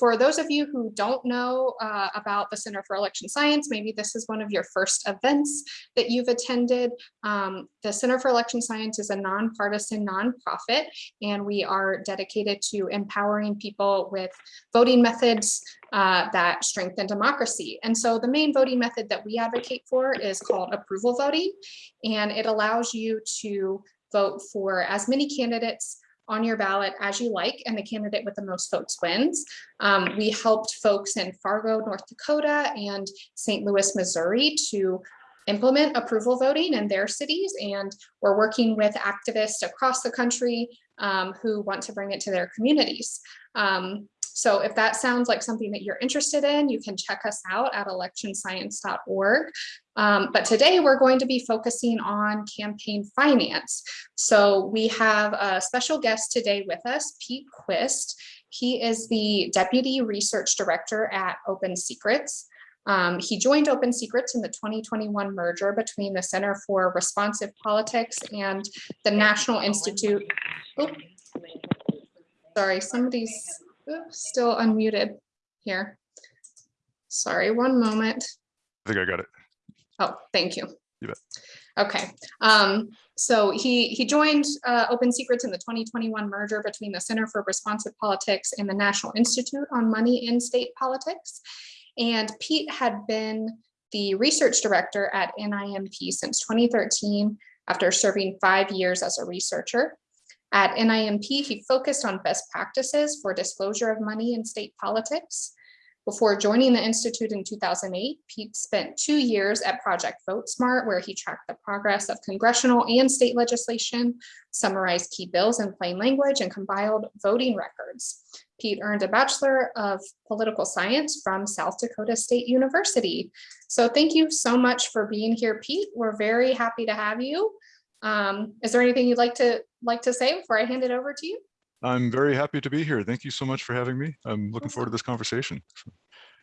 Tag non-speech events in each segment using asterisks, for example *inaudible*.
for those of you who don't know uh, about the Center for Election Science, maybe this is one of your first events that you've attended. Um, the Center for Election Science is a nonpartisan nonprofit, and we are dedicated to empowering people with voting methods uh, that strengthen democracy. And so the main voting method that we advocate for is called approval voting, and it allows you to vote for as many candidates on your ballot as you like, and the candidate with the most votes wins. Um, we helped folks in Fargo, North Dakota and St. Louis, Missouri to implement approval voting in their cities. And we're working with activists across the country um, who want to bring it to their communities. Um, so if that sounds like something that you're interested in, you can check us out at electionscience.org. Um, but today we're going to be focusing on campaign finance. So we have a special guest today with us, Pete Quist. He is the Deputy Research Director at Open Secrets. Um, he joined Open Secrets in the 2021 merger between the Center for Responsive Politics and the National Institute. Sorry, somebody's still unmuted here. Sorry, one moment. I think I got it. Oh, thank you. You bet. Okay, um, so he he joined uh, Open Secrets in the 2021 merger between the Center for Responsive Politics and the National Institute on Money in State Politics. And Pete had been the research director at NIMP since 2013 after serving five years as a researcher. At NIMP, he focused on best practices for disclosure of money in state politics. Before joining the Institute in 2008, Pete spent two years at Project VoteSmart, where he tracked the progress of congressional and state legislation, summarized key bills in plain language, and compiled voting records. Pete earned a Bachelor of Political Science from South Dakota State University. So thank you so much for being here, Pete. We're very happy to have you. Um, is there anything you'd like to like to say before I hand it over to you? I'm very happy to be here. Thank you so much for having me. I'm looking forward to this conversation.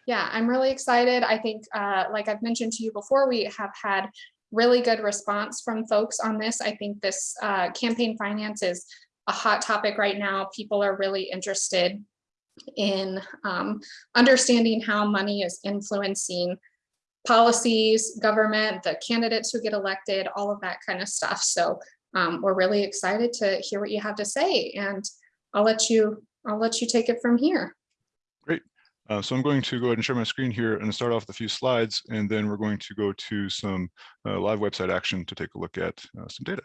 Yeah, I'm really excited. I think, uh, like I've mentioned to you before, we have had really good response from folks on this. I think this uh, campaign finance is a hot topic right now. People are really interested in um, understanding how money is influencing policies, government, the candidates who get elected, all of that kind of stuff. So um, we're really excited to hear what you have to say and I'll let you I'll let you take it from here. Great. Uh, so I'm going to go ahead and share my screen here and start off with a few slides, and then we're going to go to some uh, live website action to take a look at uh, some data.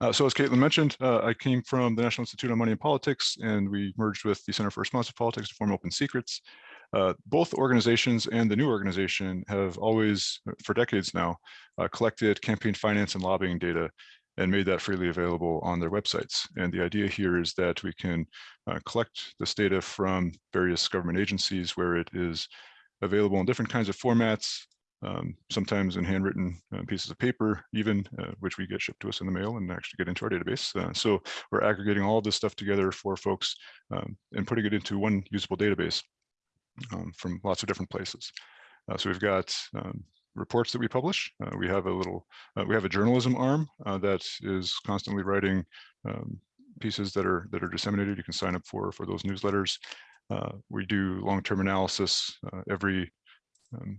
Uh, so as Caitlin mentioned, uh, I came from the National Institute on Money and Politics, and we merged with the Center for Responsive Politics to form Open Secrets. Uh, both organizations and the new organization have always, for decades now, uh, collected campaign finance and lobbying data and made that freely available on their websites. And the idea here is that we can uh, collect this data from various government agencies where it is available in different kinds of formats, um, sometimes in handwritten uh, pieces of paper, even uh, which we get shipped to us in the mail and actually get into our database. Uh, so we're aggregating all this stuff together for folks um, and putting it into one usable database um, from lots of different places. Uh, so we've got um, reports that we publish. Uh, we have a little, uh, we have a journalism arm that is constantly writing um, pieces that are that are disseminated. You can sign up for for those newsletters. we do long-term analysis every um,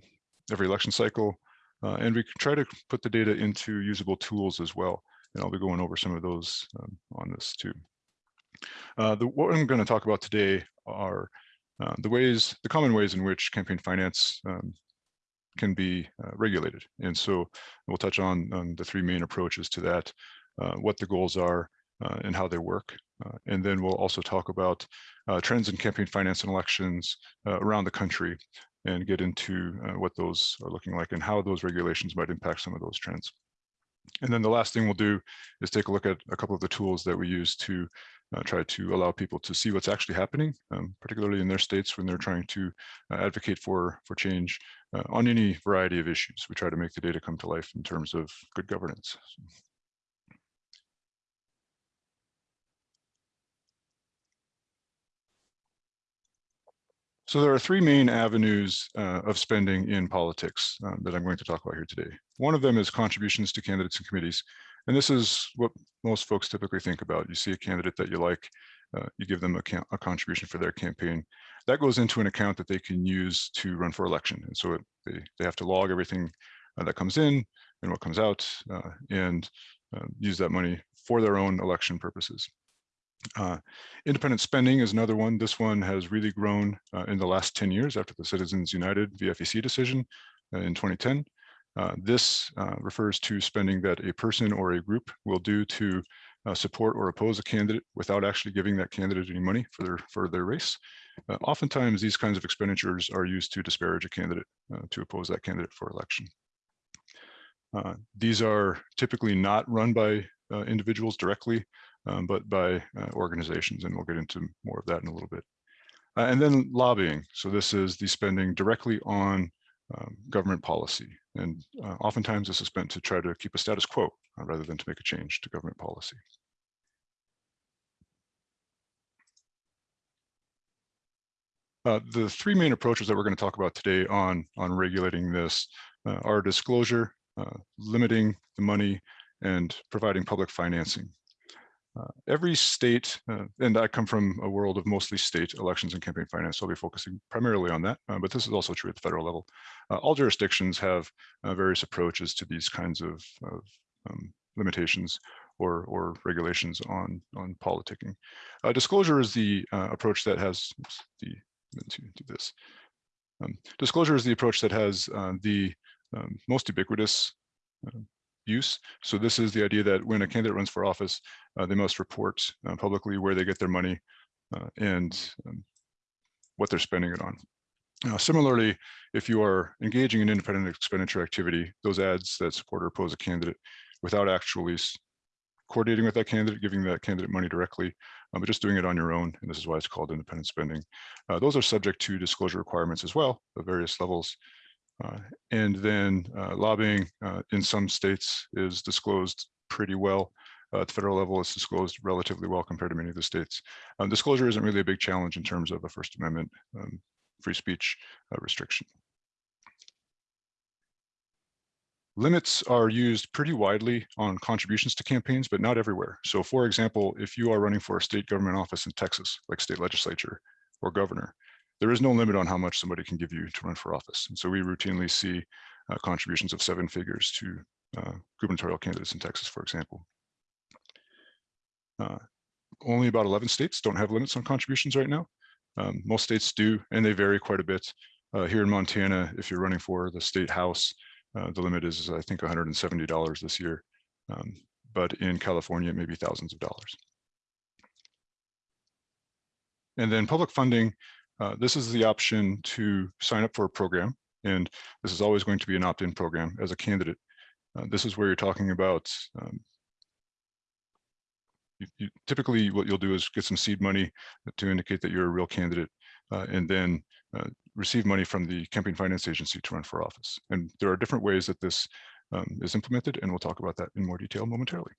every election cycle. Uh, and we try to put the data into usable tools as well. And I'll be going over some of those um, on this too. Uh, the, what I'm going to talk about today are uh, the ways, the common ways in which campaign finance um, can be uh, regulated. And so we'll touch on, on, the three main approaches to that, uh, what the goals are uh, and how they work. and then we'll also talk about trends in campaign finance and elections around the country and get into uh, what those are looking like and how those regulations might impact some of those trends. And then the last thing we'll do is take a look at a couple of the tools that we use to uh, try to allow people to see what's actually happening, um, particularly in their states when they're trying to uh, advocate for, for change uh, on any variety of issues. We try to make the data come to life in terms of good governance. So there are three main avenues uh, of spending in politics uh, that I'm going to talk about here today. One of them is contributions to candidates and committees. And this is what most folks typically think about. You see a candidate that you like, uh, you give them a, a, contribution for their campaign. That goes into an account that they can use to run for election. And so it, they, they have to log everything uh, that comes in and what comes out uh, and uh, use that money for their own election purposes. Uh, independent spending is another one. This one has really grown uh, in the last 10 years after the Citizens United v. FEC decision in 2010. Uh, this uh, refers to spending that a person or a group will do to uh, support or oppose a candidate without actually giving that candidate any money for their for their race. oftentimes, these kinds of expenditures are used to disparage a candidate to oppose that candidate for election. these are typically not run by individuals directly um, but by uh, organizations, and we'll get into more of that in a little bit. Uh, and then lobbying. So this is the spending directly on um, government policy. And uh, oftentimes this is meant to try to keep a status quo uh, rather than to make a change to government policy. Uh, the three main approaches that we're going to talk about today on, on regulating this uh, are disclosure, limiting the money, and providing public financing. Uh, every state, uh, and I come from a world of mostly state elections and campaign finance, so I'll be focusing primarily on that, uh, but this is also true at the federal level. Uh, all jurisdictions have uh, various approaches to these kinds of, of um, limitations or, or regulations on, on politicking. Uh, disclosure is the approach that has the, to do this. Um, disclosure is the approach that has the um, most ubiquitous use. So this is the idea that when a candidate runs for office, uh, they must report uh, publicly where they get their money uh, and um, what they're spending it on. Uh, similarly, if you are engaging in independent expenditure activity, those ads that support or oppose a candidate without actually coordinating with that candidate, giving that candidate money directly, uh, but just doing it on your own, and this is why it's called independent spending. Uh, those are subject to disclosure requirements as well, at various levels. Uh, and then uh, lobbying uh, in some states is disclosed pretty well. at the federal level, it's disclosed relatively well compared to many of the states. Um, disclosure isn't really a big challenge in terms of a First Amendment um, free speech restriction. Limits are used pretty widely on contributions to campaigns, but not everywhere. So for example, if you are running for a state government office in Texas, like state legislature or governor, there is no limit on how much somebody can give you to run for office. And so we routinely see uh, contributions of seven figures to uh, gubernatorial candidates in Texas, for example. Uh, only about 11 states don't have limits on contributions right now. Um, most states do, and they vary quite a bit. Uh, here in Montana, if you're running for the state house, uh, the limit is, I think, $170 this year. Um, but in California, it may be thousands of dollars. And then public funding uh, this is the option to sign up for a program, and this is always going to be an opt-in program as a candidate. Uh, this is where you're talking about um, you, you, typically what you'll do is get some seed money to indicate that you're a real candidate uh, and then uh, receive money from the campaign finance agency to run for office. And there are different ways that this um, is implemented, and we'll talk about that in more detail momentarily.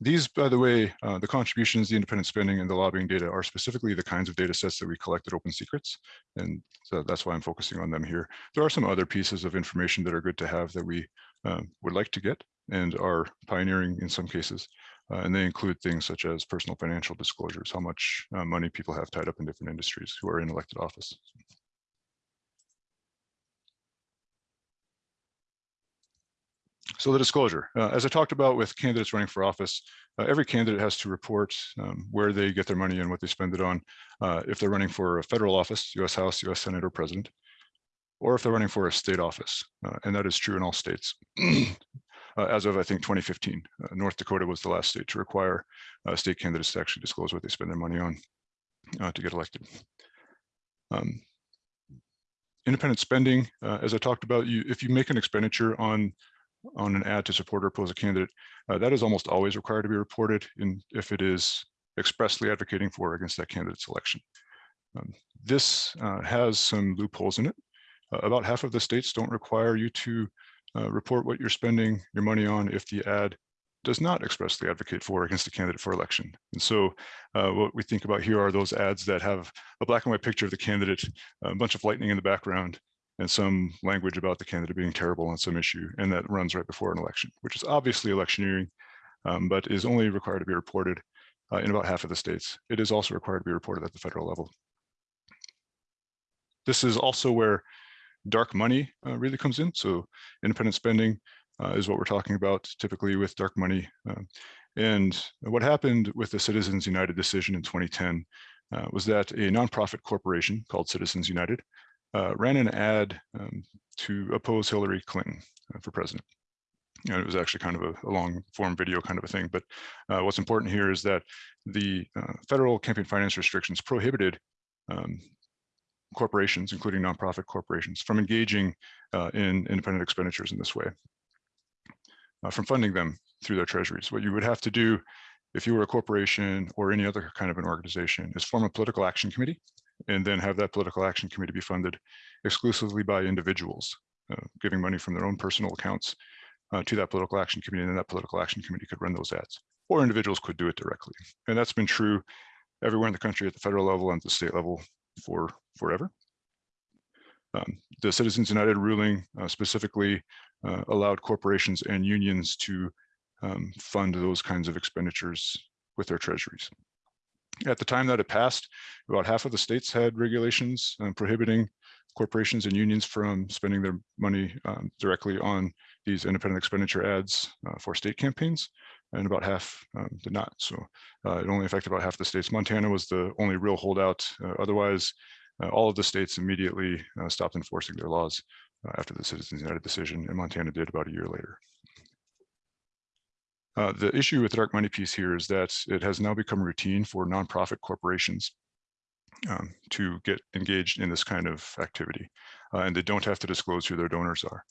These, by the way, uh, the contributions, the independent spending, and the lobbying data are specifically the kinds of data sets that we collect at Open Secrets. And so that's why I'm focusing on them here. There are some other pieces of information that are good to have that we um, would like to get and are pioneering in some cases. Uh, and they include things such as personal financial disclosures, how much uh, money people have tied up in different industries who are in elected office. So the disclosure, uh, as I talked about with candidates running for office, uh, every candidate has to report um, where they get their money and what they spend it on. Uh, if they're running for a federal office, US House, US Senate, or President, or if they're running for a state office, uh, and that is true in all states. *clears throat* Uh, as of, I think, 2015, uh, North Dakota was the last state to require state candidates to actually disclose what they spend their money on to get elected. Um, independent spending, as I talked about, you, if you make an expenditure on on an ad to support or oppose a candidate, uh, that is almost always required to be reported in if it is expressly advocating for or against that candidate's election. Um, this uh, has some loopholes in it. Uh, about half of the states don't require you to uh, report what you're spending your money on if the ad does not expressly advocate for or against a candidate for election. And so uh, what we think about here are those ads that have a black and white picture of the candidate, a bunch of lightning in the background, and some language about the candidate being terrible on some issue, and that runs right before an election, which is obviously electioneering, um, but is only required to be reported uh, in about half of the states. It is also required to be reported at the federal level. This is also where dark money uh, really comes in. So independent spending uh, is what we're talking about typically with dark money. Um, and what happened with the Citizens United decision in 2010 uh, was that a nonprofit corporation called Citizens United uh, ran an ad um, to oppose Hillary Clinton uh, for president. And it was actually kind of a, a long form video kind of a thing. But uh, what's important here is that the uh, federal campaign finance restrictions prohibited um, corporations, including nonprofit corporations, from engaging uh, in independent expenditures in this way, from funding them through their treasuries. What you would have to do if you were a corporation or any other kind of an organization is form a political action committee and then have that political action committee be funded exclusively by individuals, uh, giving money from their own personal accounts uh, to that political action committee, and then that political action committee could run those ads, or individuals could do it directly. And that's been true everywhere in the country at the federal level and the state level for forever. Um, the Citizens United ruling uh, specifically uh, allowed corporations and unions to um, fund those kinds of expenditures with their treasuries. At the time that it passed, about half of the states had regulations um, prohibiting corporations and unions from spending their money um, directly on these independent expenditure ads uh, for state campaigns, and about half um, did not. So uh, it only affected about half the states. Montana was the only real holdout. Uh, otherwise, uh, all of the states immediately uh, stopped enforcing their laws uh, after the Citizens United decision, and Montana did about a year later. Uh, the issue with the dark money piece here is that it has now become routine for nonprofit corporations um, to get engaged in this kind of activity, uh, and they don't have to disclose who their donors are.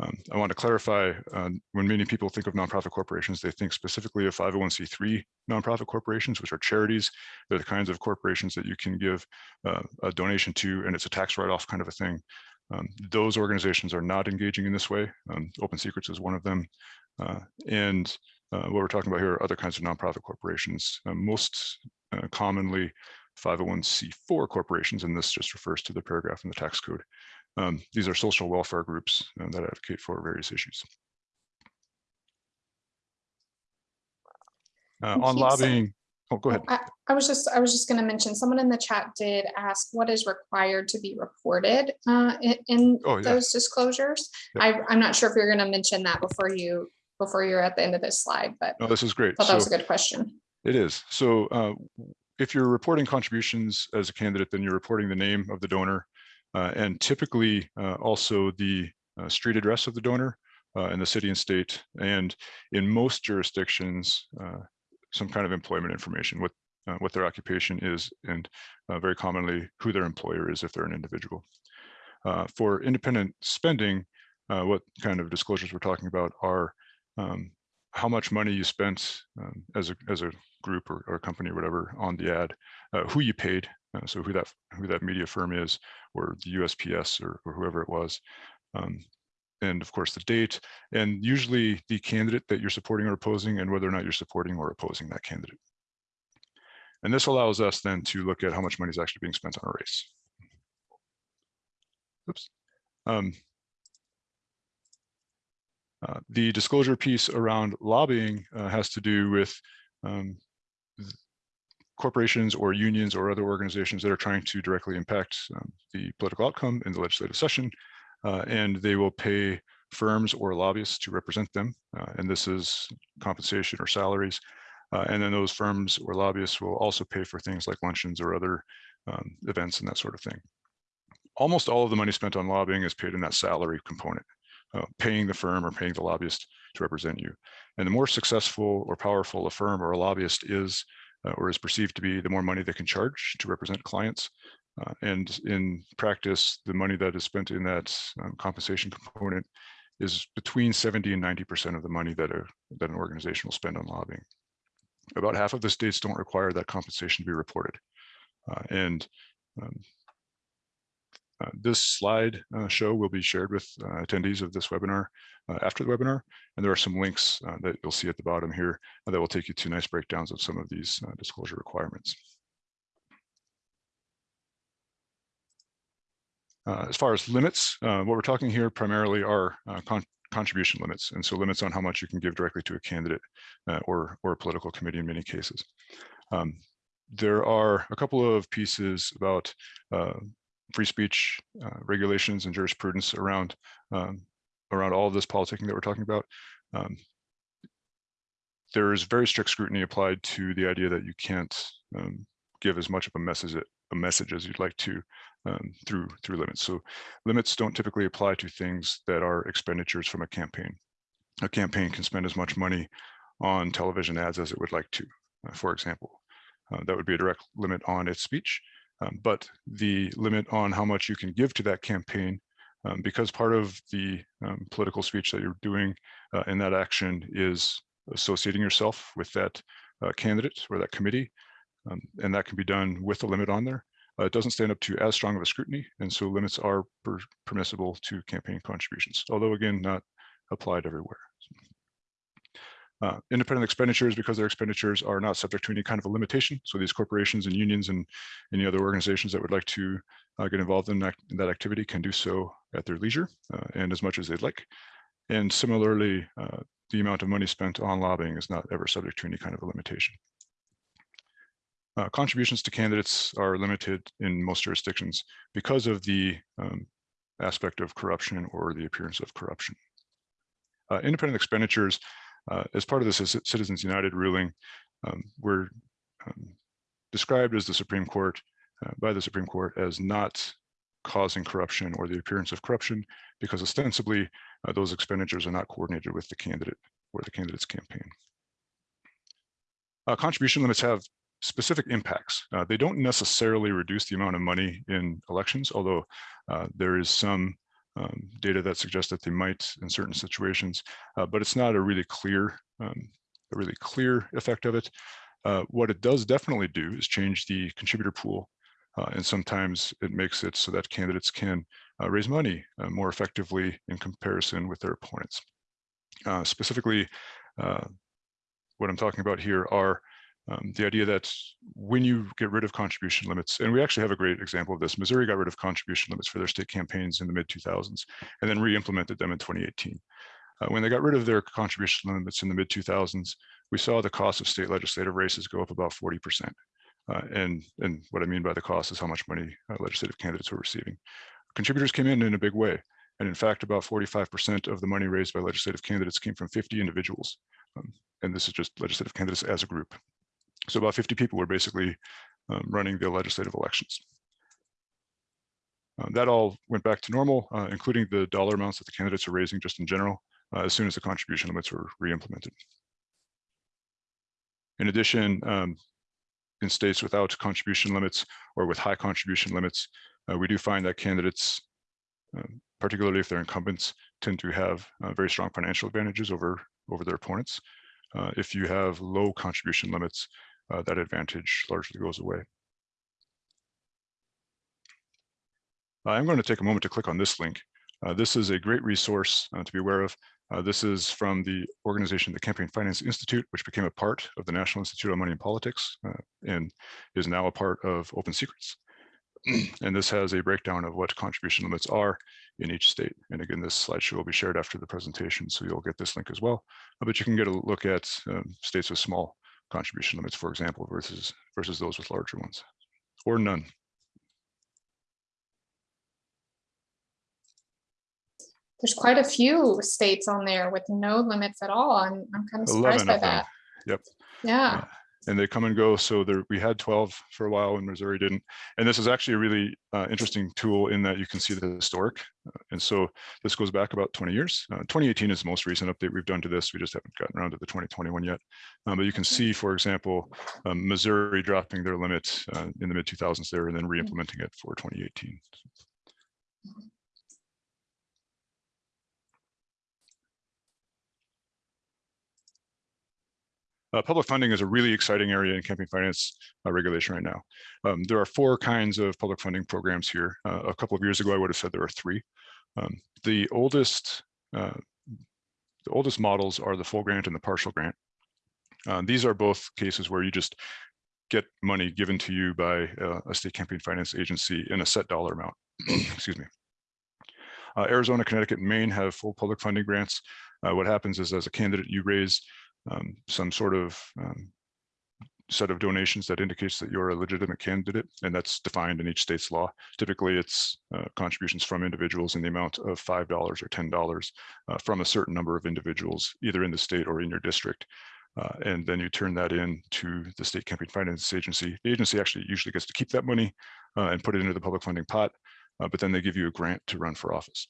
Um, I want to clarify, uh, when many people think of nonprofit corporations, they think specifically of 501c3 nonprofit corporations, which are charities. They're the kinds of corporations that you can give uh, a donation to, and it's a tax write-off kind of a thing. Um, those organizations are not engaging in this way. Um, Open Secrets is one of them. Uh, and uh, what we're talking about here are other kinds of nonprofit corporations, uh, most uh, commonly 501c4 corporations, and this just refers to the paragraph in the tax code. Um, these are social welfare groups uh, that advocate for various issues. Uh, on lobbying, oh, go ahead. I, I was just, I was just gonna mention, someone in the chat did ask what is required to be reported uh, in, in Oh, yeah. those disclosures. Yep. I, I'm not sure if you're gonna mention that before you, before you're at the end of this slide, but No, this is great. I thought that was a good question. It is. So uh, if you're reporting contributions as a candidate, then you're reporting the name of the donor uh, and typically uh, also the uh, street address of the donor uh, and the city and state. And in most jurisdictions, uh, some kind of employment information, what uh, what their occupation is, and uh, very commonly who their employer is if they're an individual. Uh, for independent spending, uh, what kind of disclosures we're talking about are um, how much money you spent um, as a as a group or, or company or whatever on the ad, uh, who you paid, uh, so who that who that media firm is, or the USPS or, or whoever it was, um, and of course the date, and usually the candidate that you're supporting or opposing, and whether or not you're supporting or opposing that candidate. And this allows us then to look at how much money is actually being spent on a race. Oops. Um, uh, the disclosure piece around lobbying uh, has to do with um, corporations or unions or other organizations that are trying to directly impact um, the political outcome in the legislative session, uh, and they will pay firms or lobbyists to represent them. uh, and this is compensation or salaries. Uh, and then those firms or lobbyists will also pay for things like luncheons or other um, events and that sort of thing. Almost all of the money spent on lobbying is paid in that salary component uh, paying the firm or paying the lobbyist to represent you. And the more successful or powerful a firm or a lobbyist is, uh, or is perceived to be, the more money they can charge to represent clients. Uh, and in practice, the money that is spent in that um, compensation component is between 70 and 90% of the money that, a, that an organization will spend on lobbying. About half of the states don't require that compensation to be reported. Uh, and um, this slide uh, show will be shared with uh, attendees of this webinar uh, after the webinar, and there are some links uh, that you'll see at the bottom here that will take you to nice breakdowns of some of these uh, disclosure requirements. Uh, as far as limits, uh, what we're talking here primarily are uh, con contribution limits, and so limits on how much you can give directly to a candidate uh, or or a political committee in many cases. Um, there are a couple of pieces about uh, free speech uh, regulations and jurisprudence around um, around all of this politicking that we're talking about. Um, there is very strict scrutiny applied to the idea that you can't um, give as much of a message a message as you'd like to um, through through limits. So limits don't typically apply to things that are expenditures from a campaign. A campaign can spend as much money on television ads as it would like to, uh, for example. Uh, that would be a direct limit on its speech, um, but the limit on how much you can give to that campaign, um, because part of the um, political speech that you're doing uh, in that action is associating yourself with that uh, candidate or that committee, um, and that can be done with a limit on there. Uh, it doesn't stand up to as strong of a scrutiny, and so limits are per permissible to campaign contributions, although again, not applied everywhere. Uh, independent expenditures, because their expenditures are not subject to any kind of a limitation. So these corporations and unions and any other organizations that would like to uh, get involved in that, in that, activity can do so at their leisure uh, and as much as they'd like. And similarly, uh, the amount of money spent on lobbying is not ever subject to any kind of a limitation. Uh, contributions to candidates are limited in most jurisdictions because of the um, aspect of corruption or the appearance of corruption. Uh, independent expenditures, uh, as part of the Citizens United ruling, um, were um, described as the Supreme Court, uh, by the Supreme Court as not causing corruption or the appearance of corruption because ostensibly uh, those expenditures are not coordinated with the candidate or the candidate's campaign. Uh, contribution limits have specific impacts. Uh, they don't necessarily reduce the amount of money in elections, although uh, there is some um, data that suggests that they might in certain situations, uh, but it's not a really clear, um, a really clear effect of it. Uh, what it does definitely do is change the contributor pool, uh, and sometimes it makes it so that candidates can uh, raise money more effectively in comparison with their opponents. specifically, what I'm talking about here are um, the idea that when you get rid of contribution limits, and we actually have a great example of this, Missouri got rid of contribution limits for their state campaigns in the mid 2000s and then re-implemented them in 2018. Uh, when they got rid of their contribution limits in the mid 2000s, we saw the cost of state legislative races go up about 40%. Uh, and, and what I mean by the cost is how much money uh, legislative candidates were receiving. Contributors came in in a big way. And in fact, about 45% of the money raised by legislative candidates came from 50 individuals. Um, and this is just legislative candidates as a group. So about 50 people were basically um, running the legislative elections. Uh, that all went back to normal, uh, including the dollar amounts that the candidates are raising just in general, uh, as soon as the contribution limits were re-implemented. In addition, um, in states without contribution limits or with high contribution limits, uh, we do find that candidates, um, particularly if they're incumbents, tend to have uh, very strong financial advantages over, over their opponents. Uh, if you have low contribution limits, uh, that advantage largely goes away. I'm going to take a moment to click on this link. Uh, this is a great resource uh, to be aware of. Uh, this is from the organization, the Campaign Finance Institute, which became a part of the National Institute on Money and Politics uh, and is now a part of Open Secrets. *clears throat* and this has a breakdown of what contribution limits are in each state. And again, this slideshow will be shared after the presentation, so you'll get this link as well. Uh, but you can get a look at um, states with small contribution limits, for example, versus, versus those with larger ones, or none. There's quite a few states on there with no limits at all. I'm, I'm kind of surprised by that. Yep. Yeah. Uh, and they come and go. So there, we had 12 for a while and Missouri didn't. And this is actually a really uh, interesting tool in that you can see the historic. Uh, and so this goes back about 20 years. Uh, 2018 is the most recent update we've done to this. We just haven't gotten around to the 2021 yet. Um, but you can see, for example, um, Missouri dropping their limit uh, in the mid 2000s there and then re-implementing it for 2018. Uh, public funding is a really exciting area in campaign finance uh, regulation right now. Um, there are four kinds of public funding programs here. Uh, a couple of years ago, I would have said there are three. Um, the oldest uh, the oldest models are the full grant and the partial grant. Uh, these are both cases where you just get money given to you by uh, a state campaign finance agency in a set dollar amount. *clears throat* Excuse me. Arizona, Connecticut, and Maine have full public funding grants. What happens is as a candidate, you raise um, some sort of um, set of donations that indicates that you're a legitimate candidate, and that's defined in each state's law. Typically, it's uh, contributions from individuals in the amount of $5 or $10 uh, from a certain number of individuals, either in the state or in your district. Uh, and then you turn that in to the state campaign finance agency. The agency actually usually gets to keep that money uh, and put it into the public funding pot, uh, but then they give you a grant to run for office.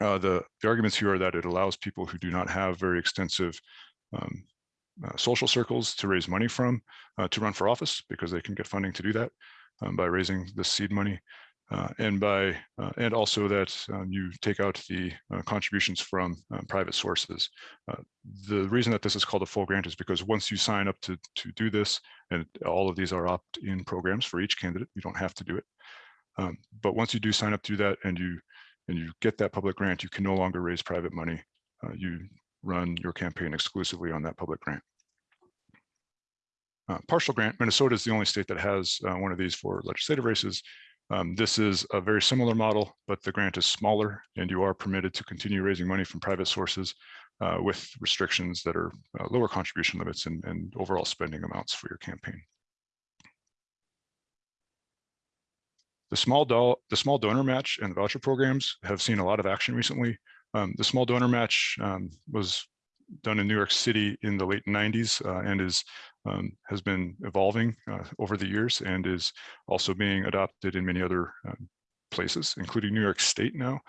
Uh, the, the arguments here are that it allows people who do not have very extensive um, uh, social circles to raise money from uh, to run for office because they can get funding to do that um, by raising the seed money. Uh, and by uh, and also that um, you take out the uh, contributions from um, private sources. Uh, the reason that this is called a full grant is because once you sign up to to do this, and all of these are opt-in programs for each candidate, you don't have to do it. Um, but once you do sign up to that and you and you get that public grant, you can no longer raise private money. you run your campaign exclusively on that public grant. Uh, partial grant, Minnesota is the only state that has uh, one of these for legislative races. Um, this is a very similar model, but the grant is smaller and you are permitted to continue raising money from private sources uh, with restrictions that are uh, lower contribution limits and, and overall spending amounts for your campaign. The small, the small donor match and voucher programs have seen a lot of action recently. Um, the small donor match um, was done in New York City in the late 90s uh, and is um, has been evolving uh, over the years and is also being adopted in many other um, places, including New York State now.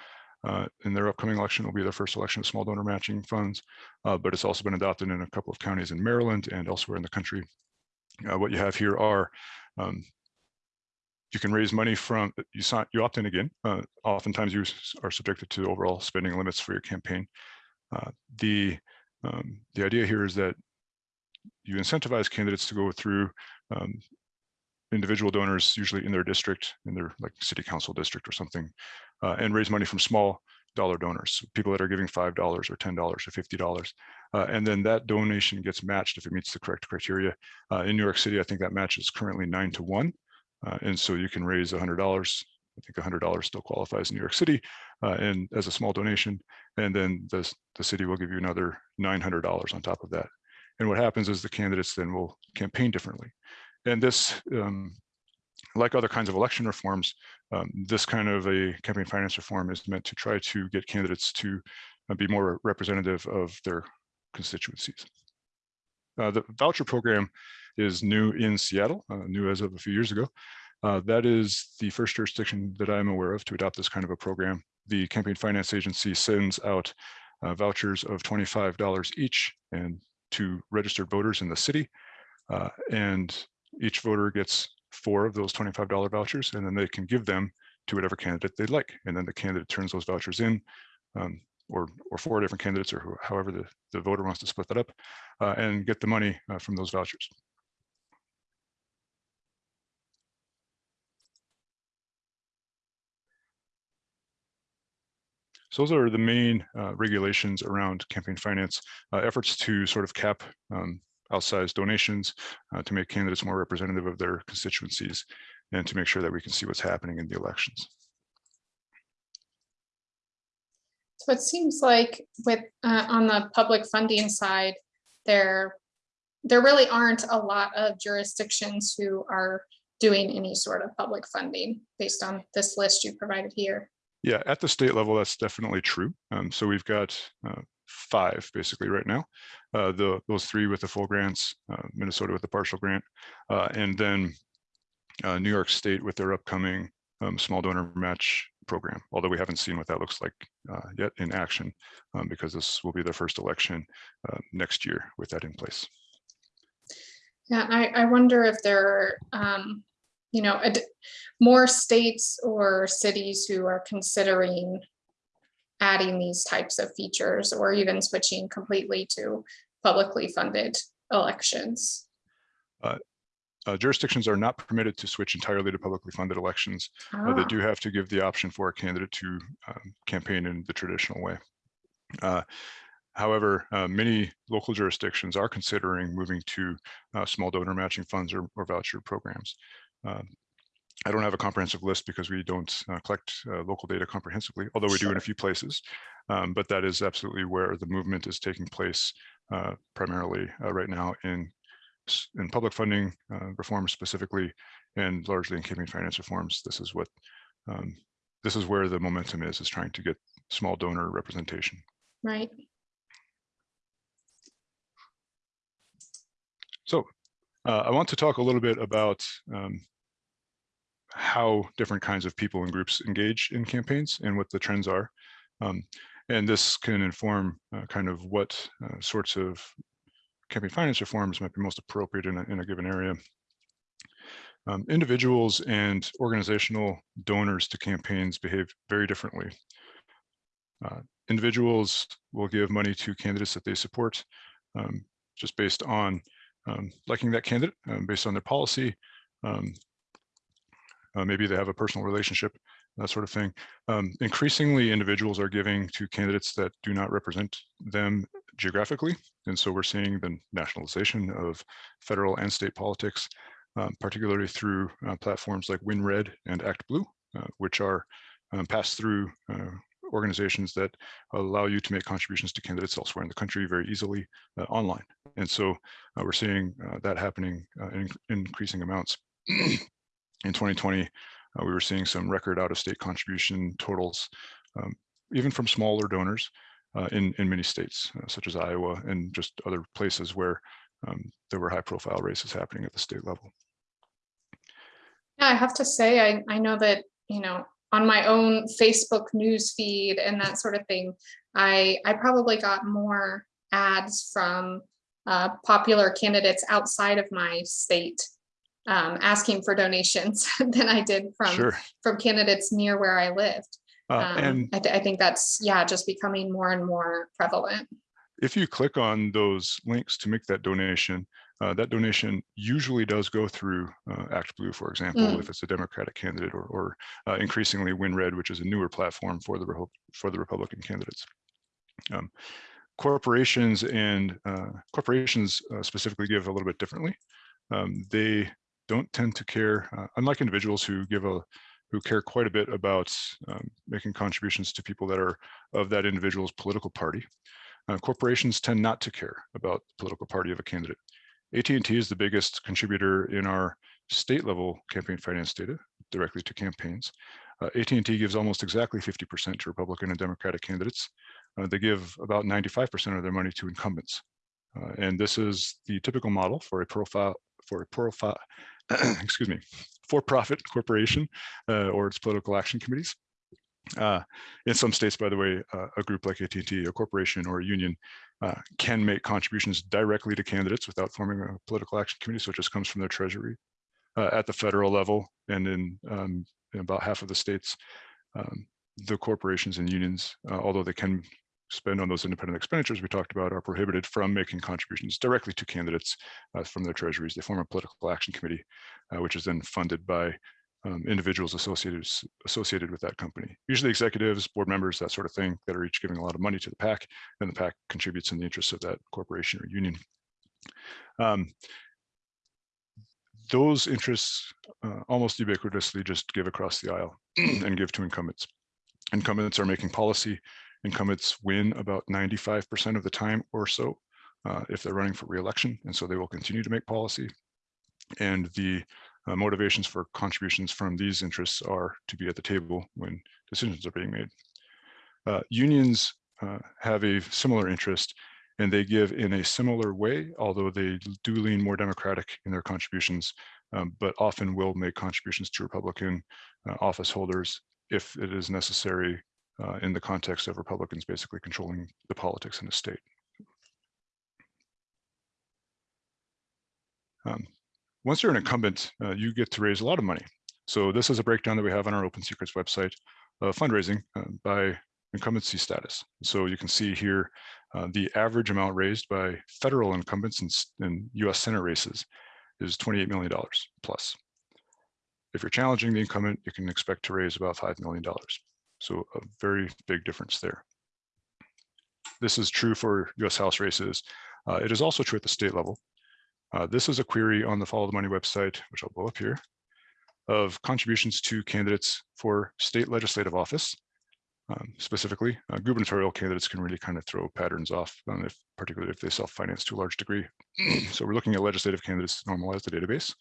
Uh, in their upcoming election will be their first election of small donor matching funds, uh, but it's also been adopted in a couple of counties in Maryland and elsewhere in the country. Uh, what you have here are um, you can raise money from you sign you opt in again. Uh, oftentimes you are subjected to overall spending limits for your campaign. Uh, the um, the idea here is that you incentivize candidates to go through um, individual donors, usually in their district, in their like city council district or something, uh, and raise money from small dollar donors, people that are giving $5 or $10 or $50. Uh, and then that donation gets matched if it meets the correct criteria. Uh, in New York City, I think that match is currently nine to one. Uh, and so you can raise $100. I think $100 still qualifies in New York City uh, and as a small donation. And then the, the city will give you another $900 on top of that. And what happens is the candidates then will campaign differently. And this, um, like other kinds of election reforms, um, this kind of a campaign finance reform is meant to try to get candidates to uh, be more representative of their constituencies. Uh, the voucher program is new in Seattle, uh, new as of a few years ago. Uh, that is the first jurisdiction that I'm aware of to adopt this kind of a program. The campaign finance agency sends out uh, vouchers of $25 each and to registered voters in the city. Uh, and each voter gets four of those $25 vouchers, and then they can give them to whatever candidate they'd like. And then the candidate turns those vouchers in, um, or, or four different candidates, or however the, the voter wants to split that up, uh, and get the money uh, from those vouchers. So those are the main uh, regulations around campaign finance, uh, efforts to sort of cap um, outsized donations uh, to make candidates more representative of their constituencies and to make sure that we can see what's happening in the elections. So it seems like with uh, on the public funding side, there there really aren't a lot of jurisdictions who are doing any sort of public funding based on this list you provided here. Yeah, at the state level, that's definitely true. Um, so we've got uh, five basically right now. Uh, the those three with the full grants, uh, Minnesota with the partial grant, uh, and then uh, New York State with their upcoming um, small donor match program. Although we haven't seen what that looks like uh, yet in action, um, because this will be their first election next year with that in place. Yeah, I, I wonder if there are um, you know, more states or cities who are considering adding these types of features or even switching completely to publicly funded elections. Uh, uh, jurisdictions are not permitted to switch entirely to publicly funded elections. Ah. Uh, they do have to give the option for a candidate to um, campaign in the traditional way. Uh, However, uh, many local jurisdictions are considering moving to uh, small donor matching funds or, or voucher programs. Um, I don't have a comprehensive list because we don't uh, collect uh, local data comprehensively, although we do in a few places. Um, but that is absolutely where the movement is taking place uh, primarily uh, right now in in public funding uh, reforms specifically, and largely in campaign finance reforms. This is what um, this is where the momentum is, is trying to get small donor representation. Right. So uh, I want to talk a little bit about um, how different kinds of people and groups engage in campaigns and what the trends are. Um, and this can inform uh, kind of what uh, sorts of campaign finance reforms might be most appropriate in a, in a given area. Um, individuals and organizational donors to campaigns behave very differently. Uh, individuals will give money to candidates that they support um, just based on um, liking that candidate, um, based on their policy. Um, uh, maybe they have a personal relationship, that sort of thing. Um, increasingly, individuals are giving to candidates that do not represent them geographically. And so we're seeing the nationalization of federal and state politics, um, particularly through uh, platforms like WinRed and ActBlue, uh, which are um, passed through uh, organizations that allow you to make contributions to candidates elsewhere in the country very easily uh, online. And so uh, we're seeing uh, that happening in increasing amounts. in 2020, we were seeing some record out-of-state contribution totals, um, even from smaller donors, uh, in, in many states, uh, such as Iowa and just other places where um, there were high profile races happening at the state level. Yeah, I have to say, I, I know that, you know, on my own Facebook news feed and that sort of thing, I, I probably got more ads from uh, popular candidates outside of my state um, asking for donations *laughs* than I did from, Sure. from candidates near where I lived. Uh, Um, and I, th- I think that's, yeah, just becoming more and more prevalent. if you click on those links to make that donation, uh, that donation usually does go through uh, ActBlue, for example, Mm. if it's a Democratic candidate or, or uh, increasingly WinRed, which is a newer platform for the for the Republican candidates. Um, corporations and uh, corporations uh, specifically give a little bit differently. Um, they don't tend to care, uh, unlike individuals who give a who care quite a bit about um, making contributions to people that are of that individual's political party. Uh, corporations tend not to care about the political party of a candidate. AT&T is the biggest contributor in our state level campaign finance data directly to campaigns. Uh, AT&T gives almost exactly 50% to Republican and Democratic candidates. Uh, they give about 95% of their money to incumbents. Uh, and this is the typical model for a profile for a profile, *clears throat* excuse me, for-profit corporation uh, or its political action committees. Uh, in some states, by the way, uh, a group like AT&T, a corporation or a union, uh, can make contributions directly to candidates without forming a political action committee. So it just comes from their treasury at the federal level and in, um, in about half of the states. Um, the corporations and unions, uh, although they can spend on those independent expenditures we talked about, are prohibited from making contributions directly to candidates uh, from their treasuries. They form a political action committee, uh, which is then funded by um, individuals associated associated with that company. Usually executives, board members, that sort of thing, that are each giving a lot of money to the PAC, and the PAC contributes in the interests of that corporation or union. Um, those interests uh, almost ubiquitously just give across the aisle *clears throat* and give to incumbents. Incumbents are making policy. Incumbents win about 95% of the time or so uh, if they're running for reelection, and so they will continue to make policy. And the uh, motivations for contributions from these interests are to be at the table when decisions are being made. Uh, unions uh, have a similar interest and they give in a similar way, although they do lean more democratic in their contributions, um, but often will make contributions to Republican uh, office holders if it is necessary uh, in the context of Republicans basically controlling the politics in the state. Um, once you're an incumbent, uh, you get to raise a lot of money. So this is a breakdown that we have on our Open Secrets website of fundraising uh, by incumbency status. So you can see here uh, the average amount raised by federal incumbents in, in US Senate races is $28 million plus. If you're challenging the incumbent, you can expect to raise about $5 million. So a very big difference there. this is true for US House races. Uh, it is also true at the state level. Uh, this is a query on the Follow the Money website, which I'll blow up here, of contributions to candidates for state legislative office. Um, specifically, uh, gubernatorial candidates can really kind of throw patterns off, um, if, particularly if they self-finance to a large degree. *clears throat* so we're looking at legislative candidates to normalize the database.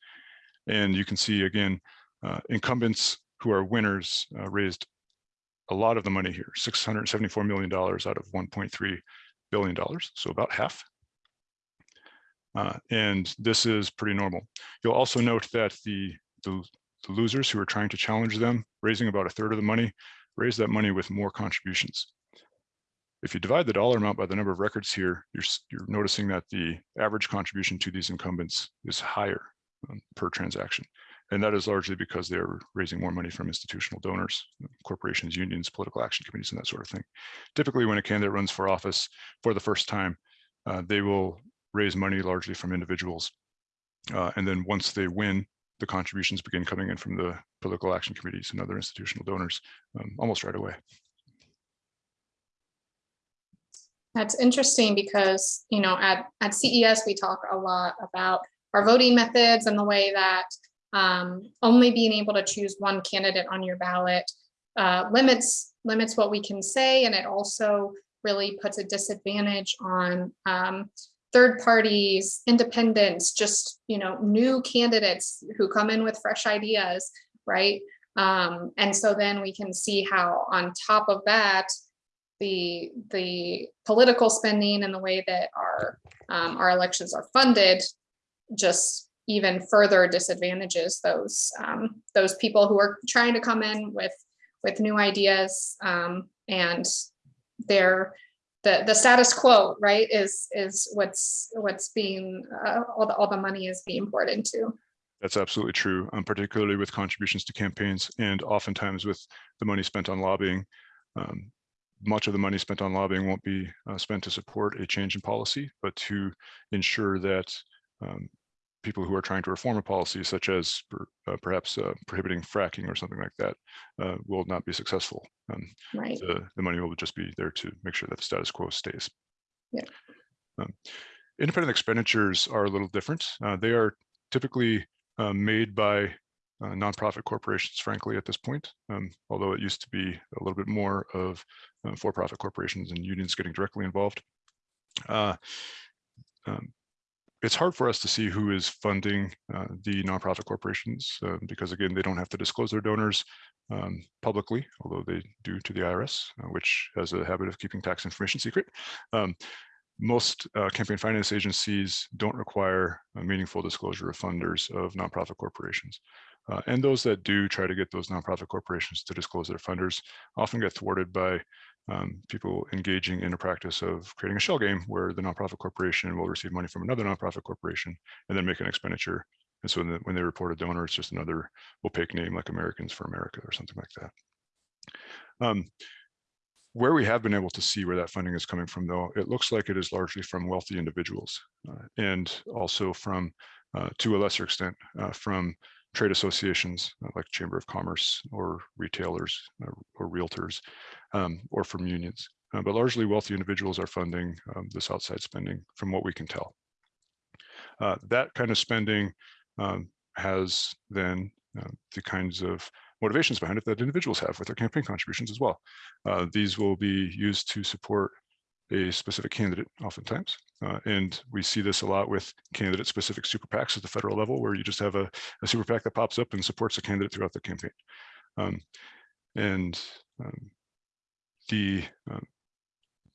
And you can see again, uh, incumbents who are winners uh, raised a lot of the money here, $674 million out of $1.3 billion, so about half. Uh, and this is pretty normal. You'll also note that the, the, the losers who are trying to challenge them, raising about a third of the money, raise that money with more contributions. If you divide the dollar amount by the number of records here, you're, you're noticing that the average contribution to these incumbents is higher um, per transaction. And that is largely because they're raising more money from institutional donors, corporations, unions, political action committees, and that sort of thing. Typically, when a candidate runs for office for the first time, uh, they will raise money largely from individuals. Uh, and then once they win, the contributions begin coming in from the political action committees and other institutional donors um, almost right away. That's interesting because, you know, at, at CES, we talk a lot about our voting methods and the way that um, only being able to choose one candidate on your ballot uh, limits limits what we can say, and it also really puts a disadvantage on um, third parties, independents, just you know new candidates who come in with fresh ideas, right? Um, and so then we can see how on top of that, the the political spending and the way that our um, our elections are funded just even further disadvantages those um, those people who are trying to come in with with new ideas um, and their the the status quo right is is what's what's being uh, all the all the money is being poured into. That's absolutely true um, particularly with contributions to campaigns and oftentimes with the money spent on lobbying. Um, much of the money spent on lobbying won't be uh, spent to support a change in policy but to ensure that um, people who are trying to reform a policy, such as per, uh, perhaps uh, prohibiting fracking or something like that, uh, will not be successful. Um, right the, the money will just be there to make sure that the status quo stays. Yeah. Um, independent expenditures are a little different. Uh, they are typically uh, made by uh, nonprofit corporations, frankly, at this point, um, although it used to be a little bit more of for-profit corporations and unions getting directly involved. Um, it's hard for us to see who is funding uh, the nonprofit corporations uh, because again, they don't have to disclose their donors um, publicly, although they do to the IRS, uh, which has a habit of keeping tax information *laughs* secret. Um, most uh, campaign finance agencies don't require a meaningful disclosure of funders of nonprofit corporations. Uh, and those that do try to get those nonprofit corporations to disclose their funders often get thwarted by um, people engaging in a practice of creating a shell game where the nonprofit corporation will receive money from another nonprofit corporation and then make an expenditure. And so when they report a donor, it's just another opaque name like Americans for America or something like that. Um, where we have been able to see where that funding is coming from, though, it looks like it is largely from wealthy individuals uh, and also from, uh, to a lesser extent, uh, from trade associations uh, like Chamber of Commerce or retailers or realtors um, or from unions. Uh, but largely wealthy individuals are funding um, this outside spending from what we can tell. Uh, that kind of spending um, has then uh, the kinds of motivations behind it that individuals have with their campaign contributions as well. Uh, these will be used to support a specific candidate oftentimes. Uh, and we see this a lot with candidate specific super PACs at the federal level, where you just have a, a super PAC that pops up and supports a candidate throughout the campaign. Um, and um, the um,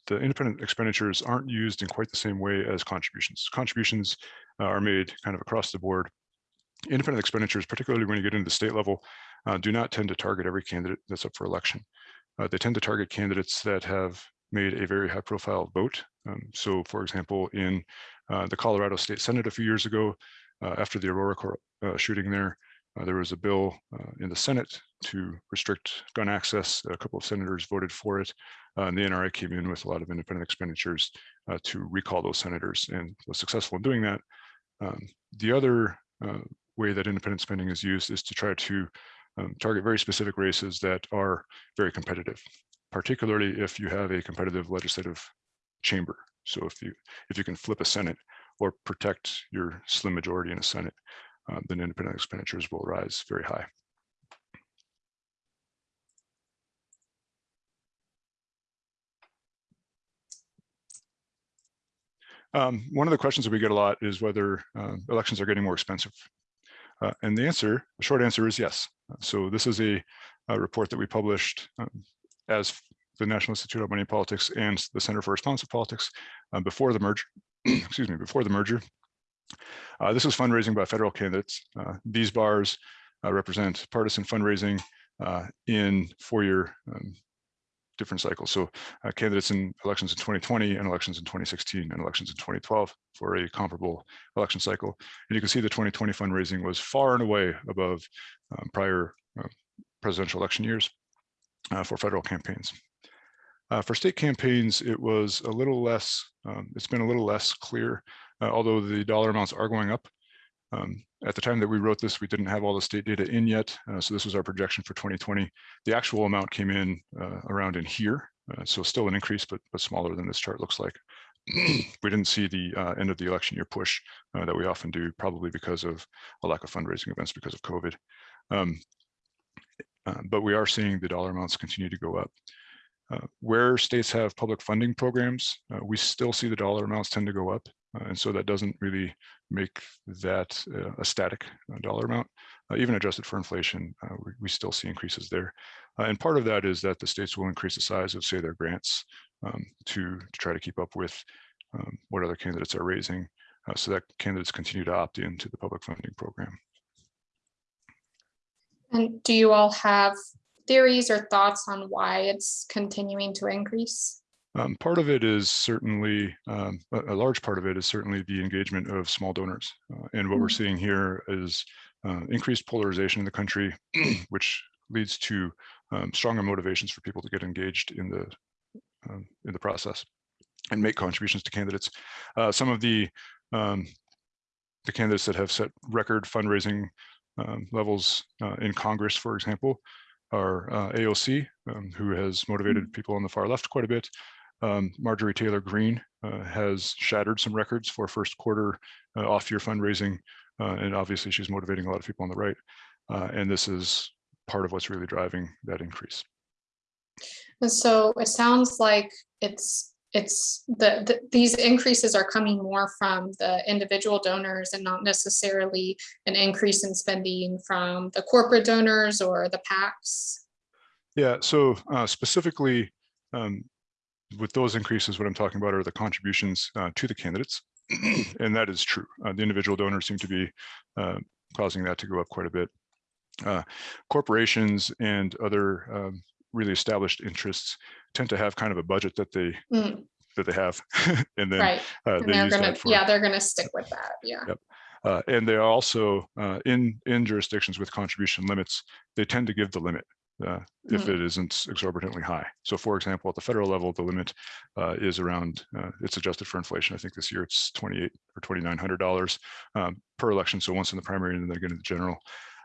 the independent expenditures aren't used in quite the same way as contributions. Contributions uh, are made kind of across the board. Independent expenditures, particularly when you get into the state level, uh, do not tend to target every candidate that's up for election. Uh, they tend to target candidates that have made a very high profile vote. Um, so for example, in uh, the Colorado State Senate a few years ago, uh, after the Aurora uh, shooting there, uh, there was a bill uh, in the Senate to restrict gun access. A couple of senators voted for it. And the NRA came in with a lot of independent expenditures to recall those senators and was successful in doing that. Um, the other way that independent spending is used is to try to um, target very specific races that are very competitive, particularly if you have a competitive legislative chamber. So if you if you can flip a Senate or protect your slim majority in a Senate, uh, then independent expenditures will rise very high. Um, one of the questions that we get a lot is whether uh, elections are getting more expensive. Uh, and the answer, the short answer is yes. So this is a, a report that we published um, as the National Institute of Money Politics and the Center for Responsive Politics uh, before the merger, *clears throat* excuse me, before the merger. Uh, this is fundraising by federal candidates. Uh, these bars uh, represent partisan fundraising in four-year um, different cycles. So uh, candidates in elections in 2020 and elections in 2016 and elections in 2012 for a comparable election cycle. And you can see the 2020 fundraising was far and away above um, prior uh, presidential election years uh, for federal campaigns. Uh, for state campaigns, it was a little less, um, it's been a little less clear, uh, although the dollar amounts are going up. Um, at the time that we wrote this, we didn't have all the state data in yet. Uh, so this was our projection for 2020. The actual amount came in uh, around in here. Uh, so still an increase, but, but smaller than this chart looks like. *clears throat* we didn't see the uh, end of the election year push uh, that we often do, probably because of a lack of fundraising events because of COVID. Um, uh, but we are seeing the dollar amounts continue to go up. Uh, where states have public funding programs, uh, we still see the dollar amounts tend to go up. Uh, and so that doesn't really make that uh, a static uh, dollar amount. even adjusted for inflation, we, we, still see increases there. and part of that is that the states will increase the size of, say, their grants um, to, to try to keep up with um, what other candidates are raising so that candidates continue to opt into the public funding program. And do you all have theories or thoughts on why it's continuing to increase? Um, part of it is certainly, um, a, a, large part of it is certainly the engagement of small donors. Uh, and what mm -hmm. we're seeing here is uh, increased polarization in the country, *clears throat* which leads to um, stronger motivations for people to get engaged in the um, in the process and make contributions to candidates. Uh, some of the um, the candidates that have set record fundraising um, levels uh, in Congress, for example, are uh, AOC, who has motivated mm. people on the far left quite a bit, um, Marjorie Taylor Greene uh, has shattered some records for first quarter uh, off-year fundraising, uh, and obviously she's motivating a lot of people on the right. Uh, and this is part of what's really driving that increase. And so it sounds like it's it's the, the, these increases are coming more from the individual donors and not necessarily an increase in spending from the corporate donors or the PACs. Yeah, so uh, specifically, um, with those increases, what I'm talking about are the contributions uh, to the candidates. *clears throat* and that is true. Uh, the individual donors seem to be uh, causing that to go up quite a bit. Uh, corporations and other um, really established interests tend to have kind of a budget that they mm. that they have, *laughs* and then right. Uh, and they are gonna for, yeah they're gonna stick with that yeah. Yep. Uh, and they are also in in jurisdictions with contribution limits, they tend to give the limit uh, if mm. it isn't exorbitantly high. So for example, at the federal level, the limit uh, is around, uh, it's adjusted for inflation. I think this year it's 28 or $2,900 um, per election. So once in the primary and then again in the general.